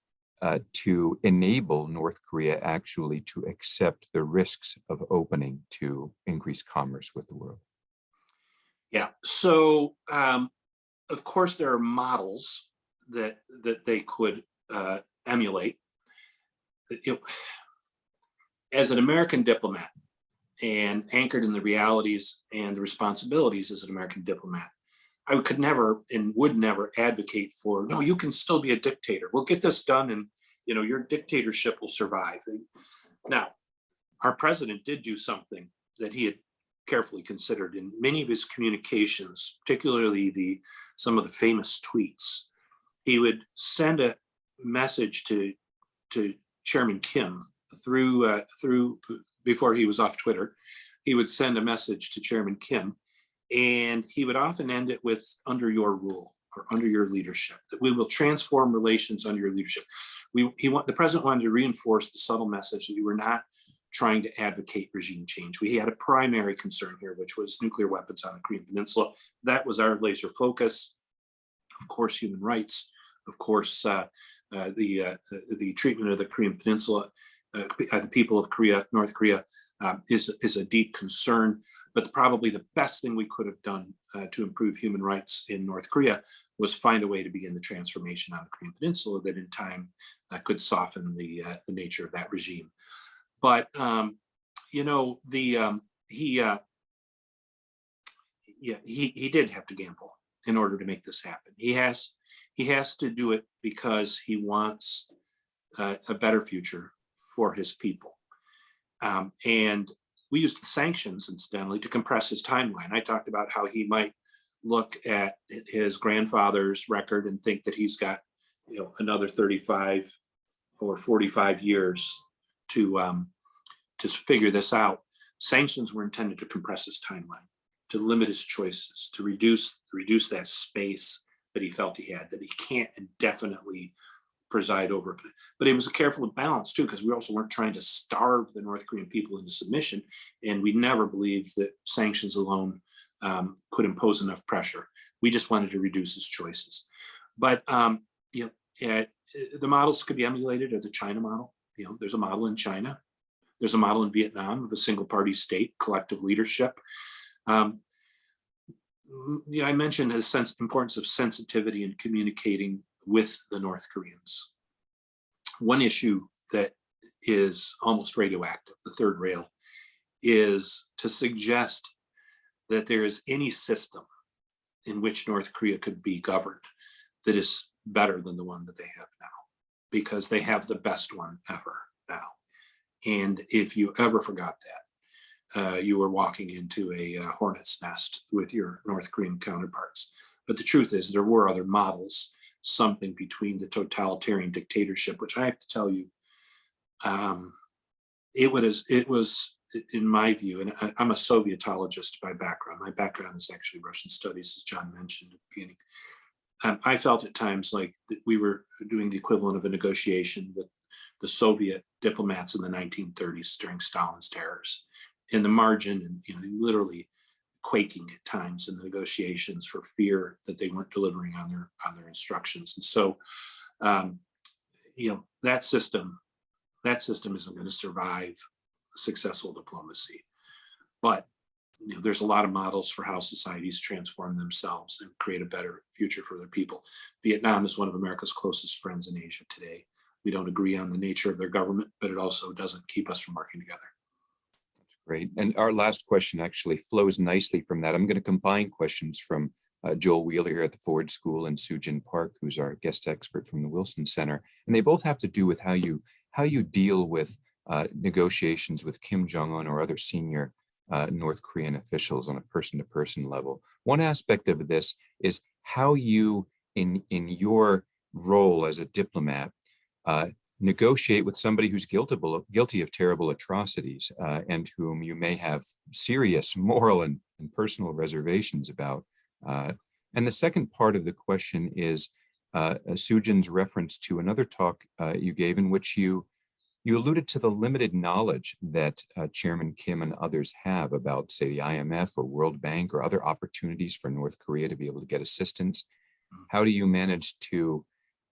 uh, to enable North Korea actually to accept the risks of opening to increase commerce with the world? Yeah, so um, of course there are models that that they could uh, emulate. As an American diplomat and anchored in the realities and the responsibilities as an American diplomat, I could never and would never advocate for, no, you can still be a dictator. We'll get this done and you know your dictatorship will survive. Now, our president did do something that he had carefully considered in many of his communications, particularly the some of the famous tweets. He would send a message to to Chairman Kim through uh, through before he was off Twitter, he would send a message to Chairman Kim, and he would often end it with "under your rule" or "under your leadership." That we will transform relations under your leadership. We he want the president wanted to reinforce the subtle message that we were not trying to advocate regime change. We had a primary concern here, which was nuclear weapons on the Korean Peninsula. That was our laser focus. Of course, human rights. Of course, uh, uh, the, uh, the the treatment of the Korean Peninsula the people of Korea, North Korea, um, is, is a deep concern. But probably the best thing we could have done uh, to improve human rights in North Korea was find a way to begin the transformation on the Korean Peninsula that in time uh, could soften the, uh, the nature of that regime. But, um, you know, the um, he, yeah, he, he did have to gamble. in order to make this happen. He has, he has to do it because he wants uh, a better future for his people. Um, and we used the sanctions incidentally to compress his timeline. I talked about how he might look at his grandfather's record and think that he's got, you know, another 35 or 45 years to um, to figure this out. Sanctions were intended to compress his timeline, to limit his choices, to reduce reduce that space that he felt he had, that he can't indefinitely preside over. But it was a careful balance too, because we also weren't trying to starve the North Korean people into submission. And we never believed that sanctions alone um, could impose enough pressure. We just wanted to reduce his choices. But um, you know, eh, the models could be emulated or the China model. You know, there's a model in China. There's a model in Vietnam of a single party state, collective leadership. Um, yeah, I mentioned the sense importance of sensitivity in communicating with the North Koreans. One issue that is almost radioactive, the third rail, is to suggest that there is any system in which North Korea could be governed that is better than the one that they have now, because they have the best one ever now. And if you ever forgot that, uh, you were walking into a uh, hornet's nest with your North Korean counterparts. But the truth is there were other models, something between the totalitarian dictatorship, which I have to tell you, um, it was, it was, in my view, and I, I'm a Sovietologist by background. My background is actually Russian studies, as John mentioned at the beginning. Um, I felt at times like we were doing the equivalent of a negotiation with the Soviet diplomats in the 1930s during Stalin's terrors in the margin and you know literally quaking at times in the negotiations for fear that they weren't delivering on their on their instructions. And so um, you know that system that system isn't going to survive successful diplomacy. But you know there's a lot of models for how societies transform themselves and create a better future for their people. Vietnam is one of america's closest friends in asia today. We don't agree on the nature of their government but it also doesn't keep us from working together Great. And our last question actually flows nicely from that. I'm going to combine questions from uh, Joel Wheeler here at the Ford School and Sujin Park, who's our guest expert from the Wilson Center. And they both have to do with how you how you deal with uh, negotiations with Kim Jong-un or other senior uh, North Korean officials on a person-to-person -person level. One aspect of this is how you, in, in your role as a diplomat, uh, negotiate with somebody who's guilty, guilty of terrible atrocities uh, and whom you may have serious moral and, and personal reservations about. Uh, and the second part of the question is uh, Sujin's reference to another talk uh, you gave in which you you alluded to the limited knowledge that uh, Chairman Kim and others have about, say, the IMF or World Bank or other opportunities for North Korea to be able to get assistance. How do you manage to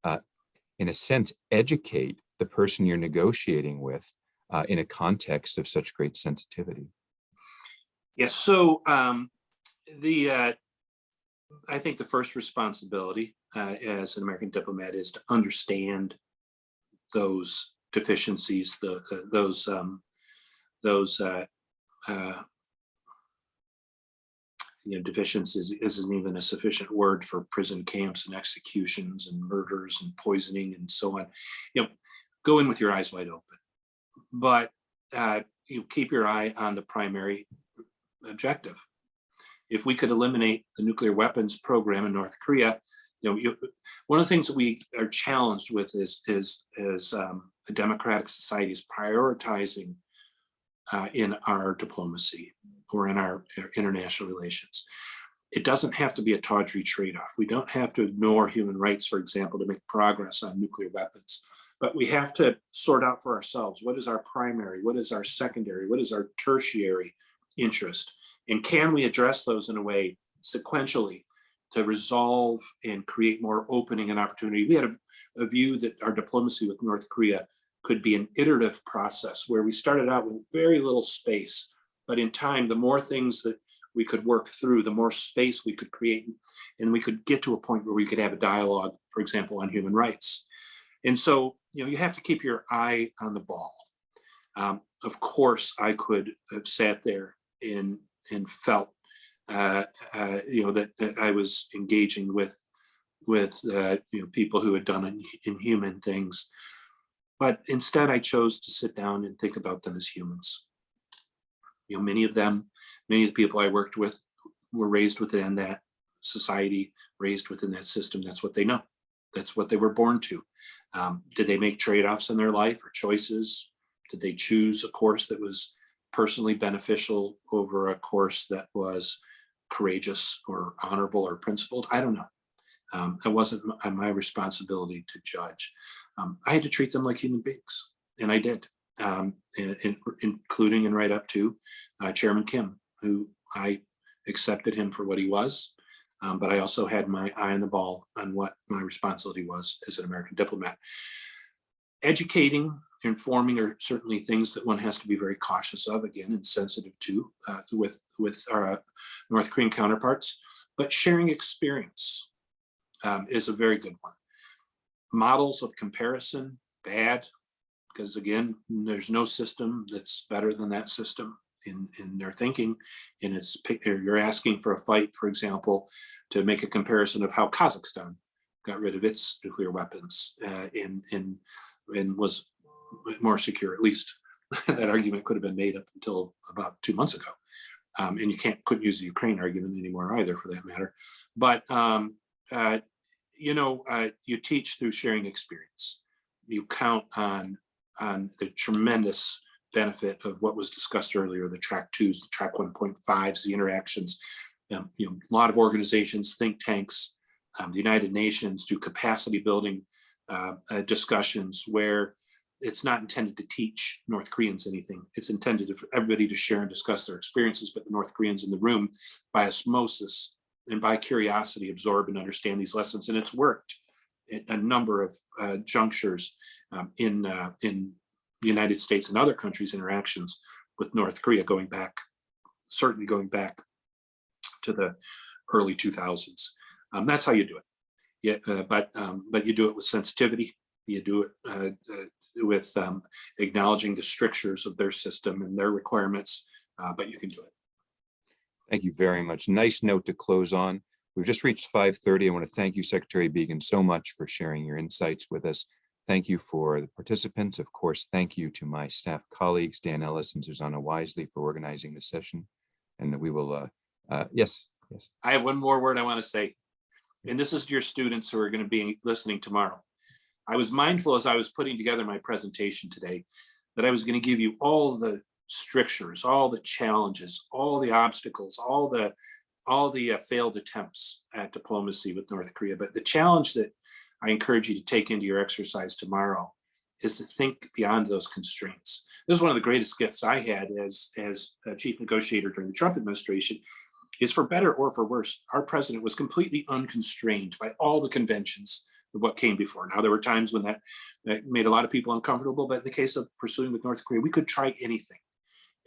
uh, in a sense, educate the person you're negotiating with uh, in a context of such great sensitivity? Yes, so um, the uh, I think the first responsibility uh, as an American diplomat is to understand those deficiencies, the uh, those um, those uh, uh, you know, deficiencies isn't even a sufficient word for prison camps and executions and murders and poisoning and so on. You know, go in with your eyes wide open, but uh, you keep your eye on the primary objective. If we could eliminate the nuclear weapons program in North Korea, you know, you, one of the things that we are challenged with is is is um, a democratic society is prioritizing uh, in our diplomacy or in our uh, international relations. It doesn't have to be a tawdry trade-off. We don't have to ignore human rights, for example, to make progress on nuclear weapons. But we have to sort out for ourselves, what is our primary, what is our secondary, what is our tertiary interest? And can we address those in a way sequentially to resolve and create more opening and opportunity? We had a, a view that our diplomacy with North Korea could be an iterative process where we started out with very little space but in time, the more things that we could work through, the more space we could create, and we could get to a point where we could have a dialogue, for example, on human rights. And so, you know, you have to keep your eye on the ball. Um, of course, I could have sat there and, and felt uh, uh, you know, that, that I was engaging with, with, uh, you know, people who had done in- inhuman things. But instead I chose to sit down and think about them as humans. You know, many of them, many of the people I worked with were raised within that society, raised within that system. That's what they know. That's what they were born to. Um, did they make trade-offs in their life or choices? Did they choose a course that was personally beneficial over a course that was courageous or honorable or principled? I don't know. Um, it wasn't my, responsibility to judge. Um, I had to treat them like human beings, and I did, um, in- in- including and right up to uh, Chairman Kim, who I accepted him for what he was. Um, but I also had my eye on the ball on what my responsibility was as an American diplomat. Educating, informing are certainly things that one has to be very cautious of, again, and sensitive to uh, with, with our uh, North Korean counterparts. But sharing experience um, is a very good one. Models of comparison, bad, because again, there's no system that's better than that system in, in their thinking. And it's, you're asking for a fight, for example, to make a comparison of how Kazakhstan got rid of its nuclear weapons uh, and, and, and was more secure, at least *laughs* that argument could have been made up until about two months ago. Um, and you can't, couldn't use the Ukraine argument anymore either for that matter. But, um, uh, you know, uh, you teach through sharing experience. You count on, on the tremendous benefit of what was discussed earlier, the track twos, the track 1.5s, the interactions. Um, you know, a lot of organizations, think tanks, um, the United Nations do capacity building uh, uh, discussions where it's not intended to teach North Koreans anything. It's intended for everybody to share and discuss their experiences, but the North Koreans in the room by osmosis and by curiosity absorb and understand these lessons. And it's worked a number of uh, junctures um, in, uh, in the United States and other countries' interactions with North Korea going back, certainly going back to the early 2000s. Um, that's how you do it. Yeah, uh, but um, but you do it with sensitivity. You do it uh, uh, with um, acknowledging the strictures of their system and their requirements, uh, but you can do it. Thank you very much. Nice note to close on. We've just reached 5:30. I want to thank you, Secretary Biegun, so much for sharing your insights with us. Thank you for the participants. Of course, thank you to my staff colleagues, Dan Ellis and Susanna Wisely for organizing the session. And we will, uh, uh, yes, yes. I have one more word I want to say, and this is to your students who are going to be listening tomorrow. I was mindful as I was putting together my presentation today that I was going to give you all the strictures, all the challenges, all the obstacles, all the all the uh, failed attempts at diplomacy with North Korea. But the challenge that I encourage you to take into your exercise tomorrow is to think beyond those constraints. This is one of the greatest gifts I had as as chief negotiator during the Trump administration is for better or for worse, our president was completely unconstrained by all the conventions of what came before. Now, there were times when that, that made a lot of people uncomfortable, but in the case of pursuing with North Korea, we could try anything.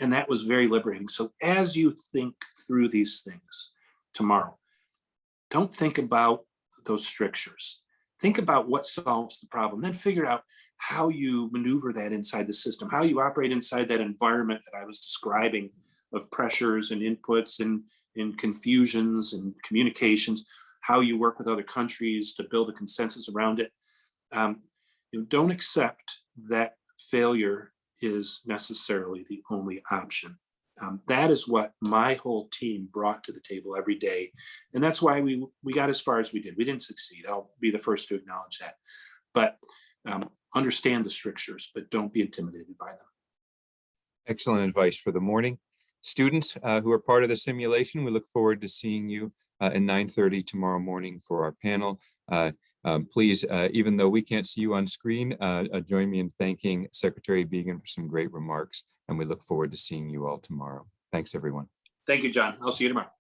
And that was very liberating. So as you think through these things tomorrow, don't think about those strictures. Think about what solves the problem, then figure out how you maneuver that inside the system, how you operate inside that environment that I was describing of pressures and inputs and, and confusions and communications, how you work with other countries to build a consensus around it. Um, you know, don't accept that failure is necessarily the only option. Um, that is what my whole team brought to the table every day. And that's why we, we got as far as we did. We didn't succeed. I'll be the first to acknowledge that. But um, understand the strictures, but don't be intimidated by them. Excellent advice for the morning. Students uh, who are part of the simulation, we look forward to seeing you uh, at 9:30 tomorrow morning for our panel. Uh, um, Please, uh, even though we can't see you on screen, uh, uh, join me in thanking Secretary Biegun for some great remarks, and we look forward to seeing you all tomorrow. Thanks, everyone. Thank you, John. I'll see you tomorrow.